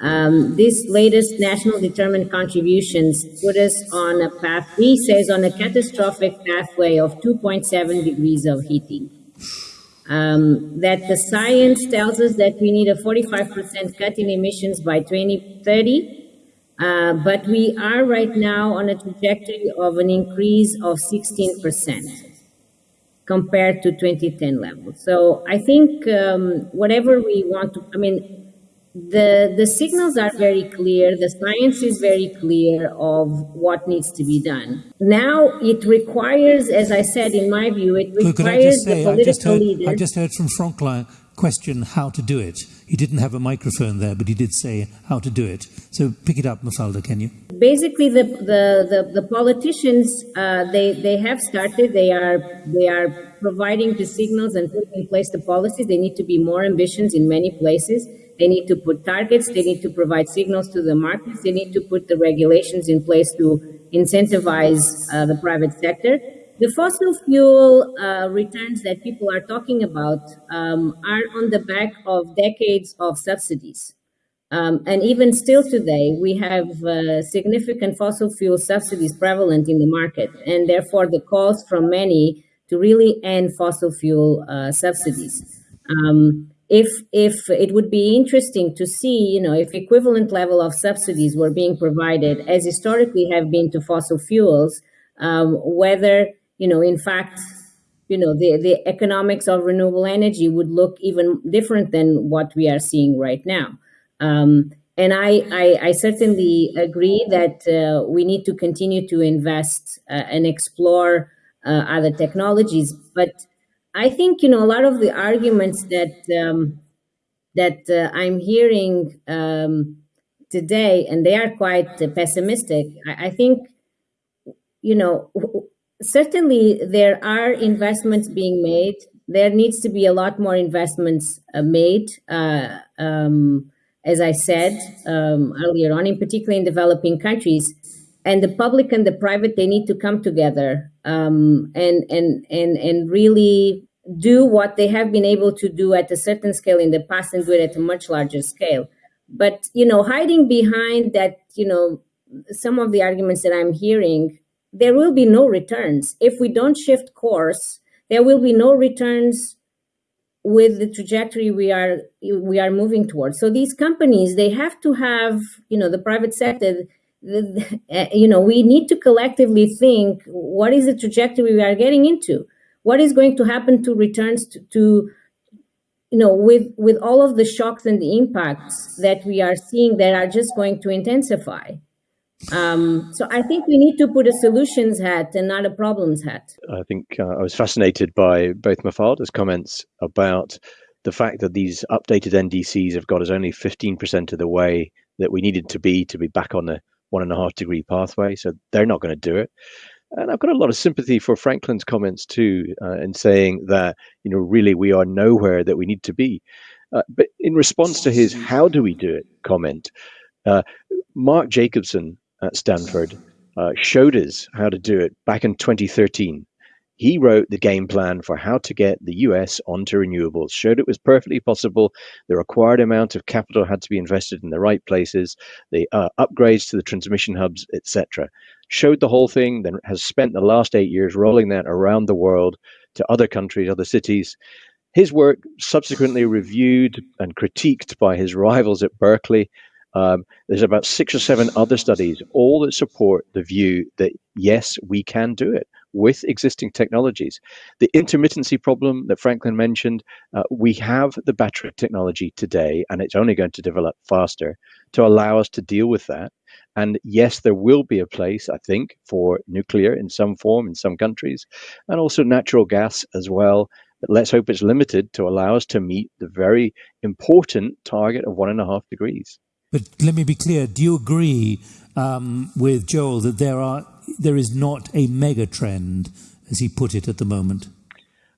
Um, this latest national determined contributions put us on a path, he says, on a catastrophic pathway of 2.7 degrees of heating. Um, that the science tells us that we need a 45% cut in emissions by 2030. Uh, but we are right now on a trajectory of an increase of 16% compared to 2010 levels. So I think um, whatever we want to, I mean, the, the signals are very clear, the science is very clear of what needs to be done. Now it requires, as I said, in my view, it Look, could I requires just the say, I just political heard, leaders. I just heard from Franklin question how to do it. He didn't have a microphone there, but he did say how to do it. So pick it up, Mafalda, can you? basically the the the, the politicians uh, they they have started they are they are providing the signals and putting in place the policies they need to be more ambitious in many places they need to put targets they need to provide signals to the markets they need to put the regulations in place to incentivize uh, the private sector the fossil fuel uh, returns that people are talking about um, are on the back of decades of subsidies um, and even still today, we have uh, significant fossil fuel subsidies prevalent in the market, and therefore the calls from many to really end fossil fuel uh, subsidies. Um, if if it would be interesting to see, you know, if equivalent level of subsidies were being provided as historically have been to fossil fuels, um, whether you know, in fact, you know, the the economics of renewable energy would look even different than what we are seeing right now. Um, and I, I, I, certainly agree that uh, we need to continue to invest uh, and explore uh, other technologies. But I think you know a lot of the arguments that um, that uh, I'm hearing um, today, and they are quite pessimistic. I, I, think you know certainly there are investments being made. There needs to be a lot more investments uh, made. Uh, um, as I said um, earlier on, in particular in developing countries. And the public and the private, they need to come together um, and, and, and, and really do what they have been able to do at a certain scale in the past and do it at a much larger scale. But, you know, hiding behind that, you know, some of the arguments that I'm hearing, there will be no returns. If we don't shift course, there will be no returns with the trajectory we are we are moving towards. So these companies they have to have you know the private sector. The, eh, you know we need to collectively think what is the trajectory we are getting into what is going to happen to returns to, to you know with with all of the shocks and the impacts that we are seeing that are just going to intensify um, so I think we need to put a solutions hat and not a problems hat. I think uh, I was fascinated by both Mafalda's comments about the fact that these updated NDCs have got us only 15% of the way that we needed to be to be back on the one and a half degree pathway. So they're not going to do it. And I've got a lot of sympathy for Franklin's comments too, uh, in saying that, you know, really we are nowhere that we need to be. Uh, but in response to his how do we do it comment, uh, Mark Jacobson at Stanford uh, showed us how to do it back in 2013. He wrote the game plan for how to get the US onto renewables, showed it was perfectly possible. The required amount of capital had to be invested in the right places, the uh, upgrades to the transmission hubs, etc. Showed the whole thing, then has spent the last eight years rolling that around the world to other countries, other cities. His work subsequently reviewed and critiqued by his rivals at Berkeley um, there's about six or seven other studies, all that support the view that yes, we can do it with existing technologies. The intermittency problem that Franklin mentioned, uh, we have the battery technology today, and it's only going to develop faster to allow us to deal with that. And yes, there will be a place, I think, for nuclear in some form in some countries, and also natural gas as well. But let's hope it's limited to allow us to meet the very important target of one and a half degrees. But let me be clear: Do you agree um, with Joel that there are there is not a mega trend, as he put it, at the moment?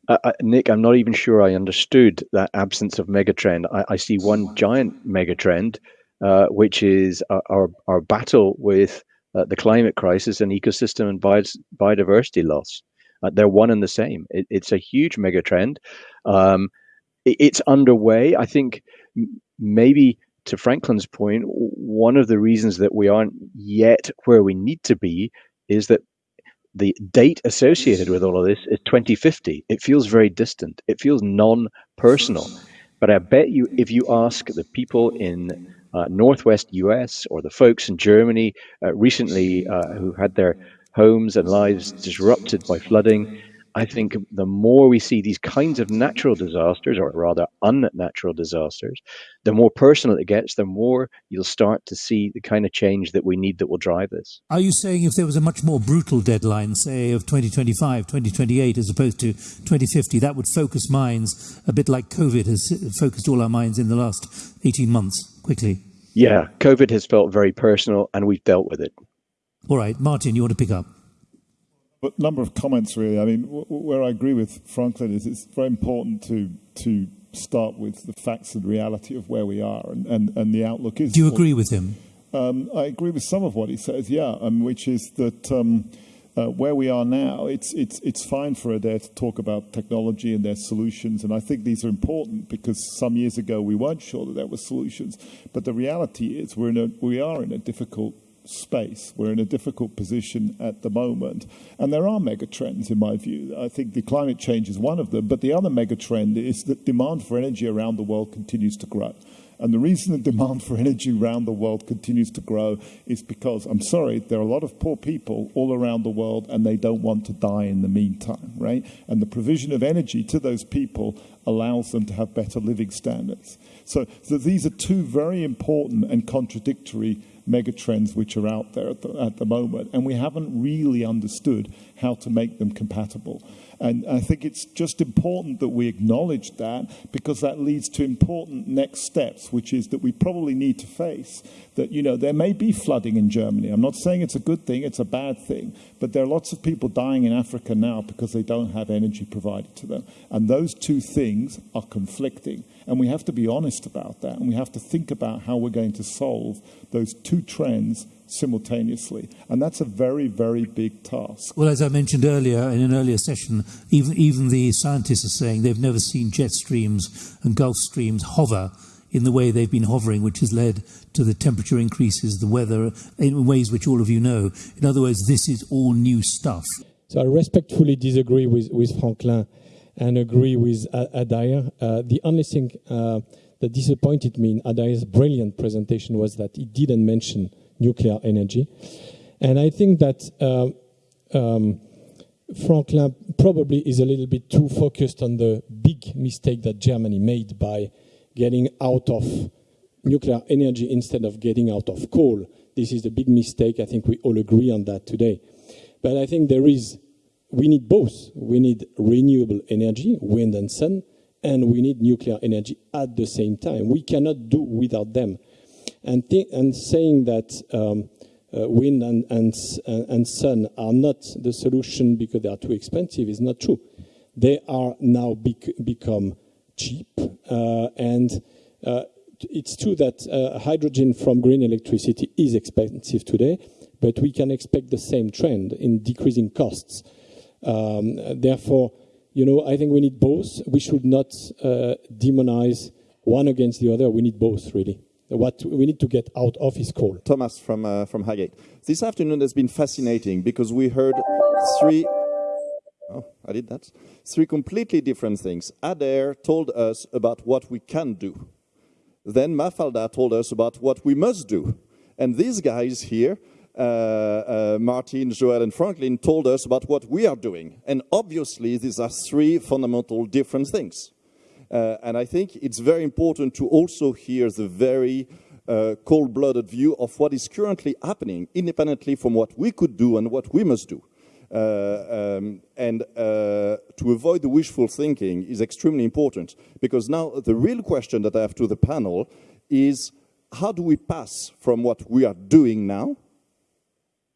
Uh, uh, Nick, I'm not even sure I understood that absence of megatrend. I, I see one giant megatrend, uh, which is our, our, our battle with uh, the climate crisis and ecosystem and biodiversity loss. Uh, they're one and the same. It, it's a huge megatrend. Um, it, it's underway. I think maybe to Franklin's point, one of the reasons that we aren't yet where we need to be is that the date associated with all of this is 2050. It feels very distant. It feels non-personal. But I bet you, if you ask the people in uh, Northwest US or the folks in Germany uh, recently uh, who had their homes and lives disrupted by flooding, I think the more we see these kinds of natural disasters, or rather unnatural disasters, the more personal it gets, the more you'll start to see the kind of change that we need that will drive this. Are you saying if there was a much more brutal deadline, say of 2025, 2028, as opposed to 2050, that would focus minds a bit like COVID has focused all our minds in the last 18 months quickly? Yeah, COVID has felt very personal and we've dealt with it. All right, Martin, you want to pick up? But number of comments really. I mean, where I agree with Franklin is it's very important to to start with the facts and reality of where we are, and, and, and the outlook is. Do you agree with him? Um, I agree with some of what he says. Yeah, um, which is that. Um, uh, where we are now, it's, it's, it's fine for Adair to talk about technology and their solutions, and I think these are important because some years ago we weren't sure that there were solutions. But the reality is we're in a, we are in a difficult space. We're in a difficult position at the moment. And there are megatrends, in my view. I think the climate change is one of them. But the other megatrend is that demand for energy around the world continues to grow. And the reason the demand for energy around the world continues to grow is because, I'm sorry, there are a lot of poor people all around the world and they don't want to die in the meantime, right? And the provision of energy to those people allows them to have better living standards. So, so these are two very important and contradictory megatrends which are out there at the, at the moment, and we haven't really understood how to make them compatible. And I think it's just important that we acknowledge that because that leads to important next steps, which is that we probably need to face that, you know, there may be flooding in Germany. I'm not saying it's a good thing, it's a bad thing, but there are lots of people dying in Africa now because they don't have energy provided to them. And those two things are conflicting. And we have to be honest about that. And we have to think about how we're going to solve those two trends simultaneously. And that's a very, very big task. Well, as I mentioned earlier in an earlier session, even, even the scientists are saying they've never seen jet streams and Gulf streams hover in the way they've been hovering, which has led to the temperature increases, the weather, in ways which all of you know. In other words, this is all new stuff. So I respectfully disagree with, with Franklin and agree with Adair. Uh, the only thing uh, that disappointed me in Adair's brilliant presentation was that he didn't mention nuclear energy. And I think that uh, um, Franklin probably is a little bit too focused on the big mistake that Germany made by getting out of nuclear energy instead of getting out of coal. This is a big mistake. I think we all agree on that today. But I think there is, we need both. We need renewable energy, wind and sun, and we need nuclear energy at the same time. We cannot do without them. And, and saying that um, uh, wind and, and, and sun are not the solution because they are too expensive is not true. They are now bec become cheap, uh, and uh, it's true that uh, hydrogen from green electricity is expensive today, but we can expect the same trend in decreasing costs. Um, therefore, you know, I think we need both. We should not uh, demonize one against the other. We need both, really. What we need to get out of is coal. Thomas from uh, from Highgate. This afternoon has been fascinating because we heard three Oh, I did that. Three completely different things. Adair told us about what we can do. Then Mafalda told us about what we must do. And these guys here, uh, uh, Martin, Joel, and Franklin, told us about what we are doing. And obviously, these are three fundamental different things. Uh, and I think it's very important to also hear the very uh, cold-blooded view of what is currently happening, independently from what we could do and what we must do. Uh, um, and uh, to avoid the wishful thinking is extremely important because now the real question that I have to the panel is how do we pass from what we are doing now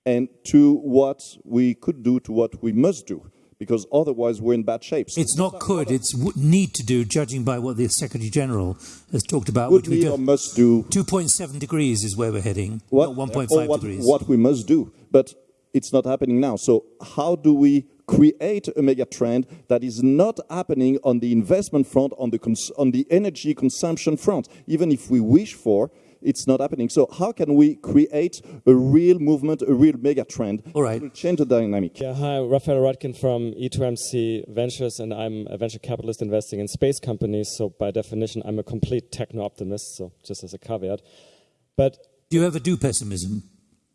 and to what we could do to what we must do because otherwise we're in bad shape. it's not could, it's need to do, judging by what the Secretary General has talked about. Would which we do. must do. 2.7 degrees is where we're heading, what, 1.5 what, degrees. What we must do. But it's not happening now. So how do we create a mega trend that is not happening on the investment front, on the, on the energy consumption front? Even if we wish for, it's not happening. So how can we create a real movement, a real mega trend All right. to change the dynamic? Yeah, hi, Raphael Roettgen from E2MC Ventures, and I'm a venture capitalist investing in space companies. So by definition, I'm a complete techno-optimist, so just as a caveat. But do you ever do pessimism?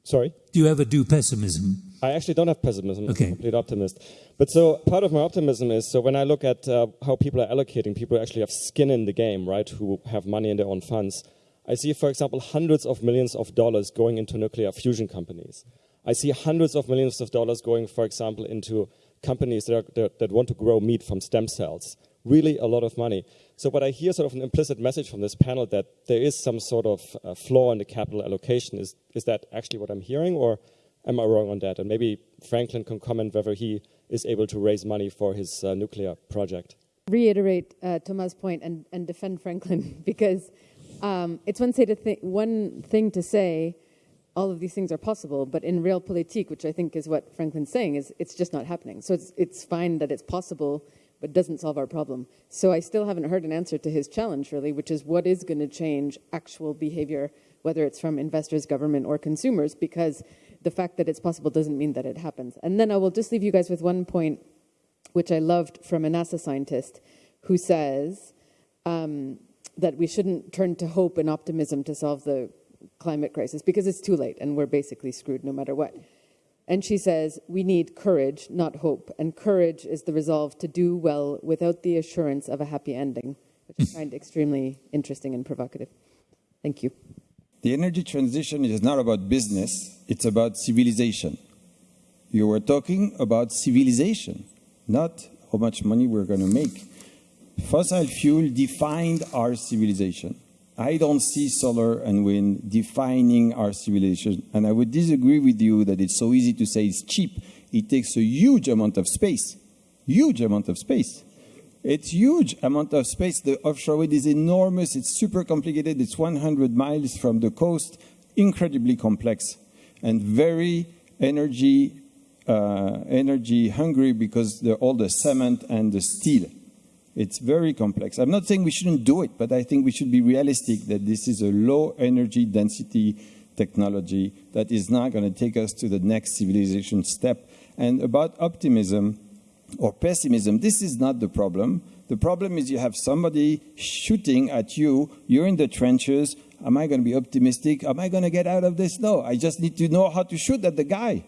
Sorry? Do you ever do pessimism? I actually don't have pessimism. Okay. I'm a complete optimist. But so part of my optimism is so when I look at uh, how people are allocating, people actually have skin in the game, right, who have money in their own funds. I see, for example, hundreds of millions of dollars going into nuclear fusion companies. I see hundreds of millions of dollars going, for example, into companies that, are, that, that want to grow meat from stem cells. Really a lot of money. So what I hear sort of an implicit message from this panel that there is some sort of uh, flaw in the capital allocation. Is, is that actually what I'm hearing or am I wrong on that? And maybe Franklin can comment whether he is able to raise money for his uh, nuclear project. Reiterate uh, Thomas' point and, and defend Franklin because um, it's one, say to th one thing to say all of these things are possible, but in realpolitik, which I think is what Franklin's saying, is it's just not happening. So it's, it's fine that it's possible but doesn't solve our problem. So I still haven't heard an answer to his challenge, really, which is what is going to change actual behavior, whether it's from investors, government, or consumers, because the fact that it's possible doesn't mean that it happens. And then I will just leave you guys with one point, which I loved from a NASA scientist, who says um, that we shouldn't turn to hope and optimism to solve the climate crisis because it's too late and we're basically screwed no matter what. And she says, We need courage, not hope. And courage is the resolve to do well without the assurance of a happy ending, which I find extremely interesting and provocative. Thank you. The energy transition is not about business, it's about civilization. You were talking about civilization, not how much money we're going to make. Fossil fuel defined our civilization. I don't see solar and wind defining our civilization. And I would disagree with you that it's so easy to say it's cheap. It takes a huge amount of space, huge amount of space. It's huge amount of space. The offshore wind is enormous. It's super complicated. It's 100 miles from the coast, incredibly complex and very energy, uh, energy hungry because all the cement and the steel. It's very complex. I'm not saying we shouldn't do it, but I think we should be realistic that this is a low energy density technology that is not going to take us to the next civilization step. And about optimism or pessimism, this is not the problem. The problem is you have somebody shooting at you, you're in the trenches. Am I going to be optimistic? Am I going to get out of this? No, I just need to know how to shoot at the guy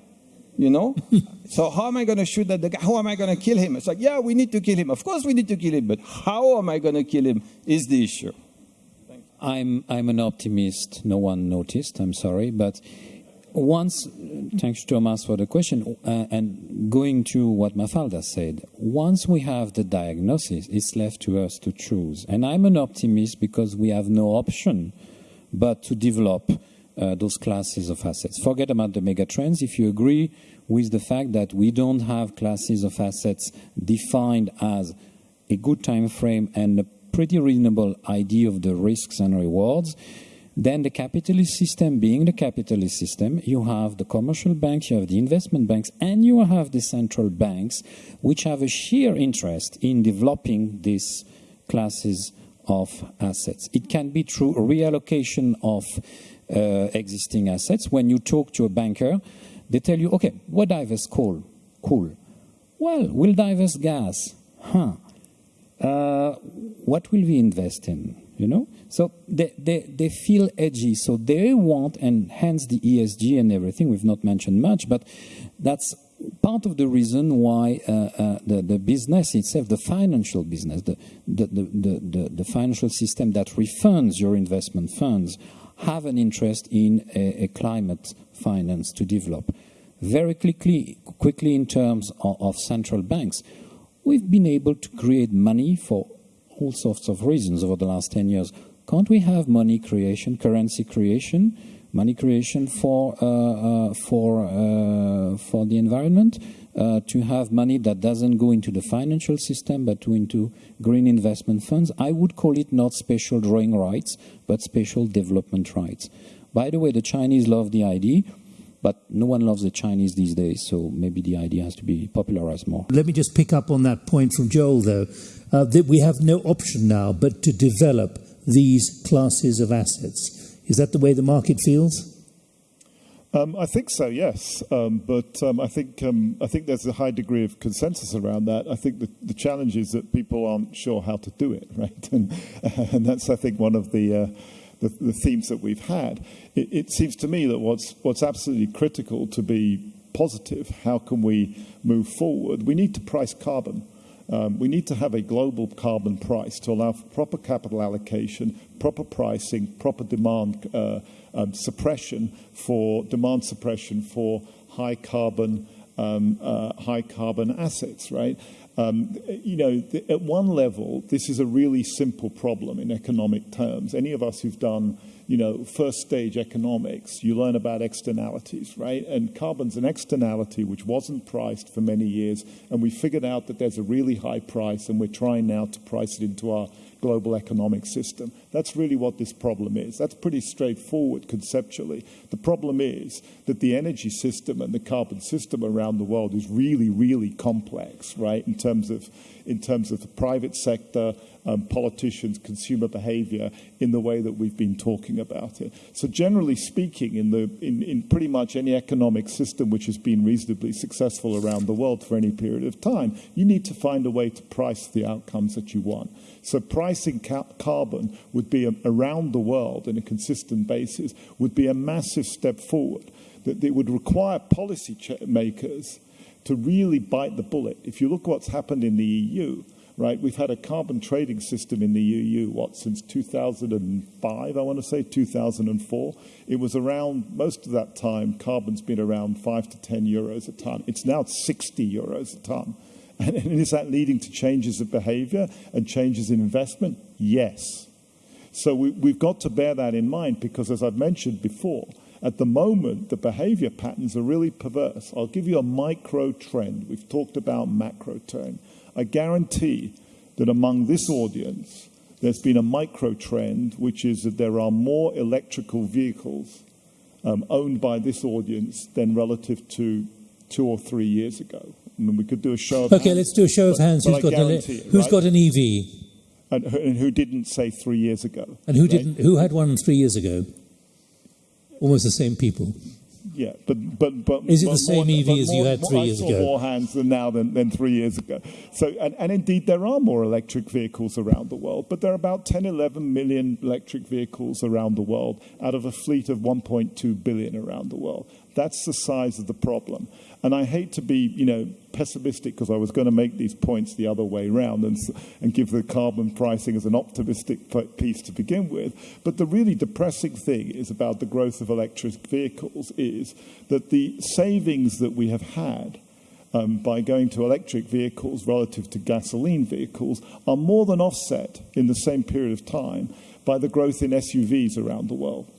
you know? so how am I going to shoot at the guy? How am I going to kill him? It's like, yeah, we need to kill him. Of course we need to kill him, but how am I going to kill him is the issue. I'm, I'm an optimist. No one noticed, I'm sorry. But once, thanks Thomas for the question, uh, and going to what Mafalda said, once we have the diagnosis, it's left to us to choose. And I'm an optimist because we have no option but to develop uh, those classes of assets. Forget about the mega trends. If you agree with the fact that we don't have classes of assets defined as a good time frame and a pretty reasonable idea of the risks and rewards, then the capitalist system being the capitalist system, you have the commercial banks, you have the investment banks, and you have the central banks, which have a sheer interest in developing these classes of assets. It can be through reallocation of uh, existing assets. When you talk to a banker, they tell you, okay, what divers coal? Cool. Well, we'll divest gas. Huh. Uh, what will we invest in? You know? So they, they, they feel edgy. So they want, and hence the ESG and everything, we've not mentioned much, but that's part of the reason why uh, uh, the, the business itself, the financial business, the, the, the, the, the financial system that refunds your investment funds have an interest in a, a climate finance to develop. Very quickly, quickly in terms of, of central banks, we've been able to create money for all sorts of reasons over the last 10 years. Can't we have money creation, currency creation, money creation for, uh, uh, for, uh, for the environment? Uh, to have money that doesn't go into the financial system but to into green investment funds. I would call it not special drawing rights, but special development rights. By the way, the Chinese love the idea, but no one loves the Chinese these days, so maybe the idea has to be popularized more. Let me just pick up on that point from Joel, though, uh, that we have no option now but to develop these classes of assets. Is that the way the market feels? Um, I think so, yes. Um, but um, I think um, I think there's a high degree of consensus around that. I think the, the challenge is that people aren't sure how to do it, right? And, and that's I think one of the, uh, the, the themes that we've had. It, it seems to me that what's what's absolutely critical to be positive. How can we move forward? We need to price carbon. Um, we need to have a global carbon price to allow for proper capital allocation, proper pricing, proper demand uh, um, suppression for demand suppression for high carbon um, uh, high carbon assets, right? Um, you know, at one level, this is a really simple problem in economic terms. Any of us who've done, you know, first stage economics, you learn about externalities, right? And carbon's an externality which wasn't priced for many years, and we figured out that there's a really high price, and we're trying now to price it into our global economic system. That's really what this problem is. That's pretty straightforward conceptually. The problem is that the energy system and the carbon system around the world is really, really complex, right, in terms of, in terms of the private sector, um, politicians, consumer behavior in the way that we've been talking about it. So generally speaking, in, the, in, in pretty much any economic system which has been reasonably successful around the world for any period of time, you need to find a way to price the outcomes that you want. So pricing ca- carbon would would be around the world in a consistent basis would be a massive step forward. That it would require policy makers to really bite the bullet. If you look what's happened in the EU, right, we've had a carbon trading system in the EU, what, since 2005, I want to say, 2004. It was around, most of that time, carbon's been around 5 to 10 euros a ton. It's now 60 euros a ton. And, and is that leading to changes of behavior and changes in investment? Yes. So we, we've got to bear that in mind because, as I've mentioned before, at the moment, the behavior patterns are really perverse. I'll give you a micro trend. We've talked about macro trend. I guarantee that among this audience, there's been a micro trend, which is that there are more electrical vehicles um, owned by this audience than relative to two or three years ago. I mean, we could do a show of Okay, hands, let's do a show of hands. but Who's, got, an, it, who's right? got an EV? And, who- and who didn't say three years ago? And who right? didn't? Who had one three years ago? Almost the same people. Yeah, but but but Is it but the same more- EV as you more- had more- three I years saw ago? More hands than now than, than three years ago. So and, and indeed there are more electric vehicles around the world, but there are about 10, 11 million electric vehicles around the world out of a fleet of 1.2 billion around the world. That's the size of the problem. And I hate to be, you know, pessimistic because I was going to make these points the other way round and, and give the carbon pricing as an optimistic piece to begin with. But the really depressing thing is about the growth of electric vehicles is that the savings that we have had um, by going to electric vehicles relative to gasoline vehicles are more than offset in the same period of time by the growth in SUVs around the world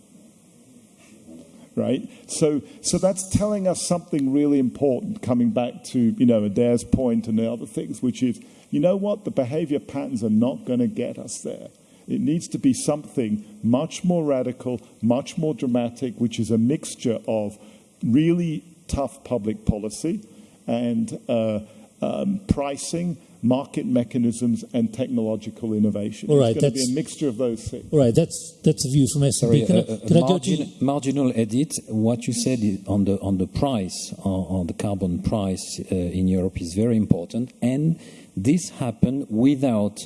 right? So, so that's telling us something really important. Coming back to you know Adair's point and the other things, which is you know what the behaviour patterns are not going to get us there. It needs to be something much more radical, much more dramatic, which is a mixture of really tough public policy and uh, um, pricing, market mechanisms, and technological innovation. All right, it's going to be that's- a mixture of those things. All right, that's that's a view from S&P. Sorry, can I, uh, uh, can I go margin, to marginal edit. What you said on the on the price, on, on the carbon price uh, in Europe is very important, and this happened without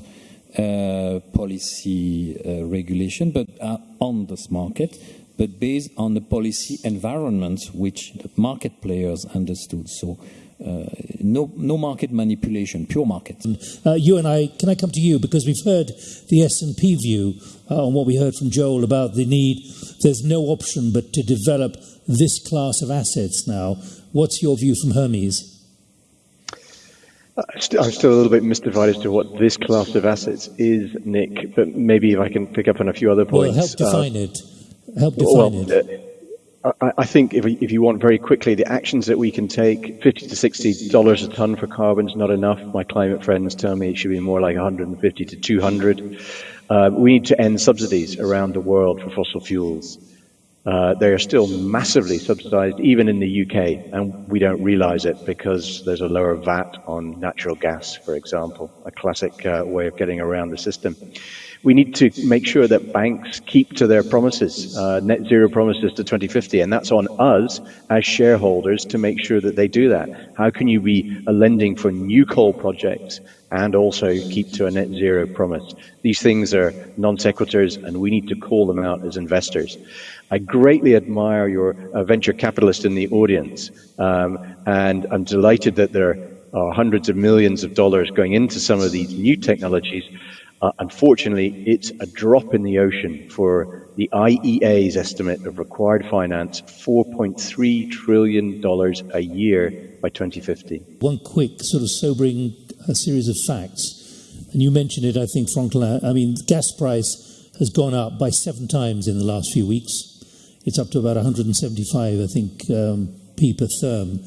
uh, policy uh, regulation, but uh, on this market, but based on the policy environment which the market players understood. So. Uh, no, no market manipulation, pure market. uh, you and I? Can I come to you because we've heard the S&P view uh, on what we heard from Joel about the need. There's no option but to develop this class of assets now. What's your view from Hermes? Uh, I'm still a little bit mystified as to what this class of assets is, Nick, but maybe if I can pick up on a few other points. Well, points. help uh, define it. Help define well, it. I, I think if, if you want very quickly, the actions that we can take, 50 to 60 dollars a ton for carbon is not enough. My climate friends tell me it should be more like 150 to 200. Uh, we need to end subsidies around the world for fossil fuels. Uh, they are still massively subsidized, even in the UK, and we don't realize it because there's a lower VAT on natural gas, for example, a classic uh, way of getting around the system. We need to make sure that banks keep to their promises, uh, net zero promises to 2050, and that's on us as shareholders to make sure that they do that. How can you be lending for new coal projects and also keep to a net zero promise? These things are non sequiturs, and we need to call them out as investors. I greatly admire your uh, venture capitalist in the audience, um, and I'm delighted that there are hundreds of millions of dollars going into some of these new technologies. Uh, unfortunately, it's a drop in the ocean for the IEA's estimate of required finance, $4.3 trillion a year by 2050. One quick, sort of sobering uh, series of facts, and you mentioned it, I think, Franklin. I mean, gas price has gone up by seven times in the last few weeks. It's up to about 175, I think, um, p per therm.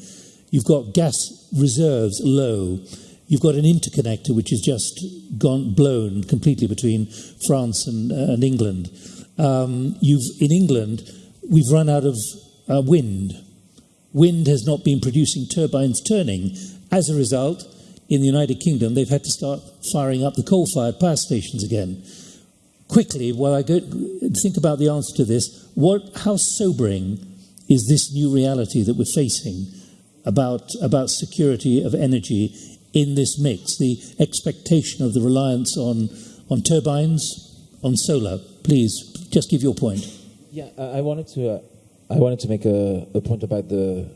You've got gas reserves low. You've got an interconnector which has just gone blown completely between France and, uh, and England. Um, you've in England, we've run out of uh, wind. Wind has not been producing turbines turning. As a result, in the United Kingdom, they've had to start firing up the coal-fired power stations again. Quickly, while I go think about the answer to this, what, how sobering is this new reality that we're facing about about security of energy in this mix? The expectation of the reliance on on turbines, on solar. Please, just give your point. Yeah, I wanted to, uh, I wanted to make a, a point about the,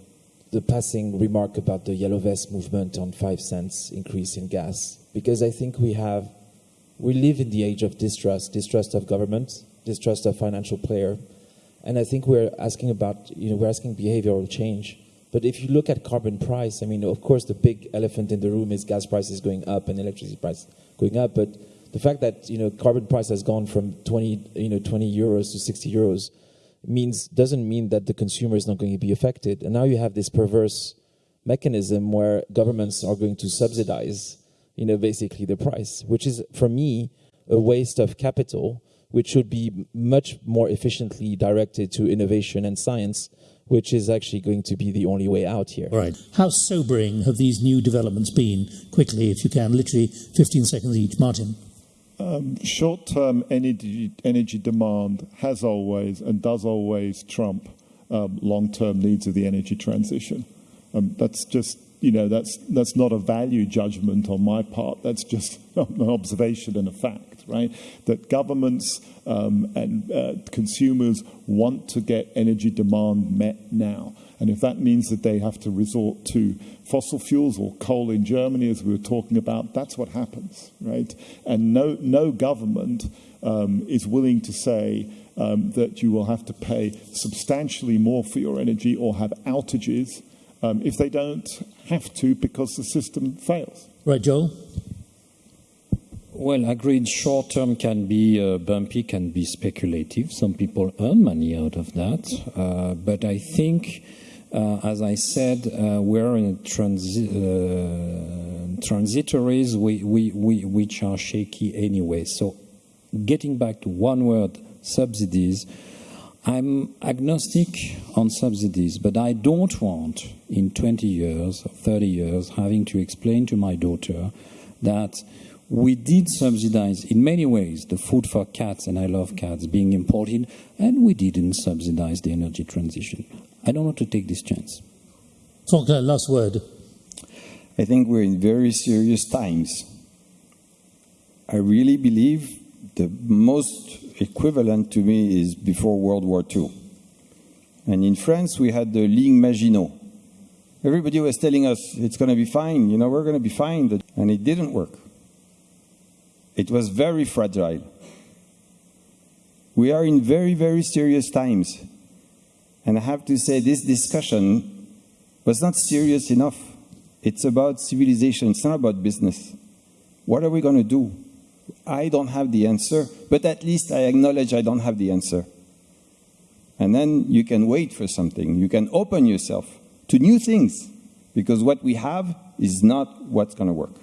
the passing remark about the yellow vest movement on five cents increase in gas, because I think we have, we live in the age of distrust, distrust of government, distrust of financial player, and I think we're asking about, you know, we're asking behavioral change. But if you look at carbon price, I mean, of course, the big elephant in the room is gas prices going up and electricity price going up. But the fact that you know carbon price has gone from 20 you know 20 euros to 60 euros means doesn't mean that the consumer is not going to be affected. And now you have this perverse mechanism where governments are going to subsidize you know basically the price, which is for me a waste of capital, which should be much more efficiently directed to innovation and science which is actually going to be the only way out here. Right. How sobering have these new developments been? Quickly, if you can, literally 15 seconds each. Martin. Um, short-term energy, energy demand has always and does always trump um, long-term needs of the energy transition. Um, that's just, you know, that's, that's not a value judgment on my part. That's just an observation and a fact, right? That governments um, and uh, consumers want to get energy demand met now. And if that means that they have to resort to fossil fuels or coal in Germany, as we were talking about, that's what happens, right? And no, no government um, is willing to say um, that you will have to pay substantially more for your energy or have outages um, if they don't have to because the system fails. Right, Joel? Well, agreed. Short term can be uh, bumpy, can be speculative. Some people earn money out of that. Uh, but I think uh, as I said, uh, we're in transi uh, transitories we, we, we, which are shaky anyway. So, getting back to one word subsidies, I'm agnostic on subsidies, but I don't want in 20 years, 30 years, having to explain to my daughter that we did subsidize in many ways the food for cats, and I love cats, being imported, and we didn't subsidize the energy transition. I don't want to take this chance. Franklin, uh, last word. I think we're in very serious times. I really believe the most equivalent to me is before World War II. And in France, we had the Ligne Maginot. Everybody was telling us it's going to be fine, you know, we're going to be fine. And it didn't work. It was very fragile. We are in very, very serious times. And I have to say, this discussion was not serious enough. It's about civilization, it's not about business. What are we going to do? I don't have the answer, but at least I acknowledge I don't have the answer. And then you can wait for something. You can open yourself to new things, because what we have is not what's going to work.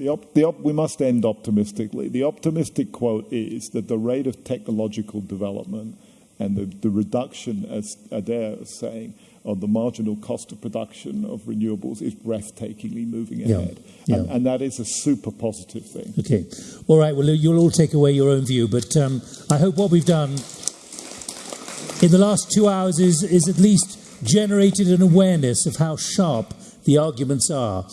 The op, the op, we must end optimistically. The optimistic quote is that the rate of technological development and the, the reduction, as Adair is saying, of the marginal cost of production of renewables is breathtakingly moving ahead. Yeah, And, and that is a super positive thing. Okay. All right. Well, you'll all take away your own view, but um, I hope what we've done in the last two hours is, is at least generated an awareness of how sharp the arguments are.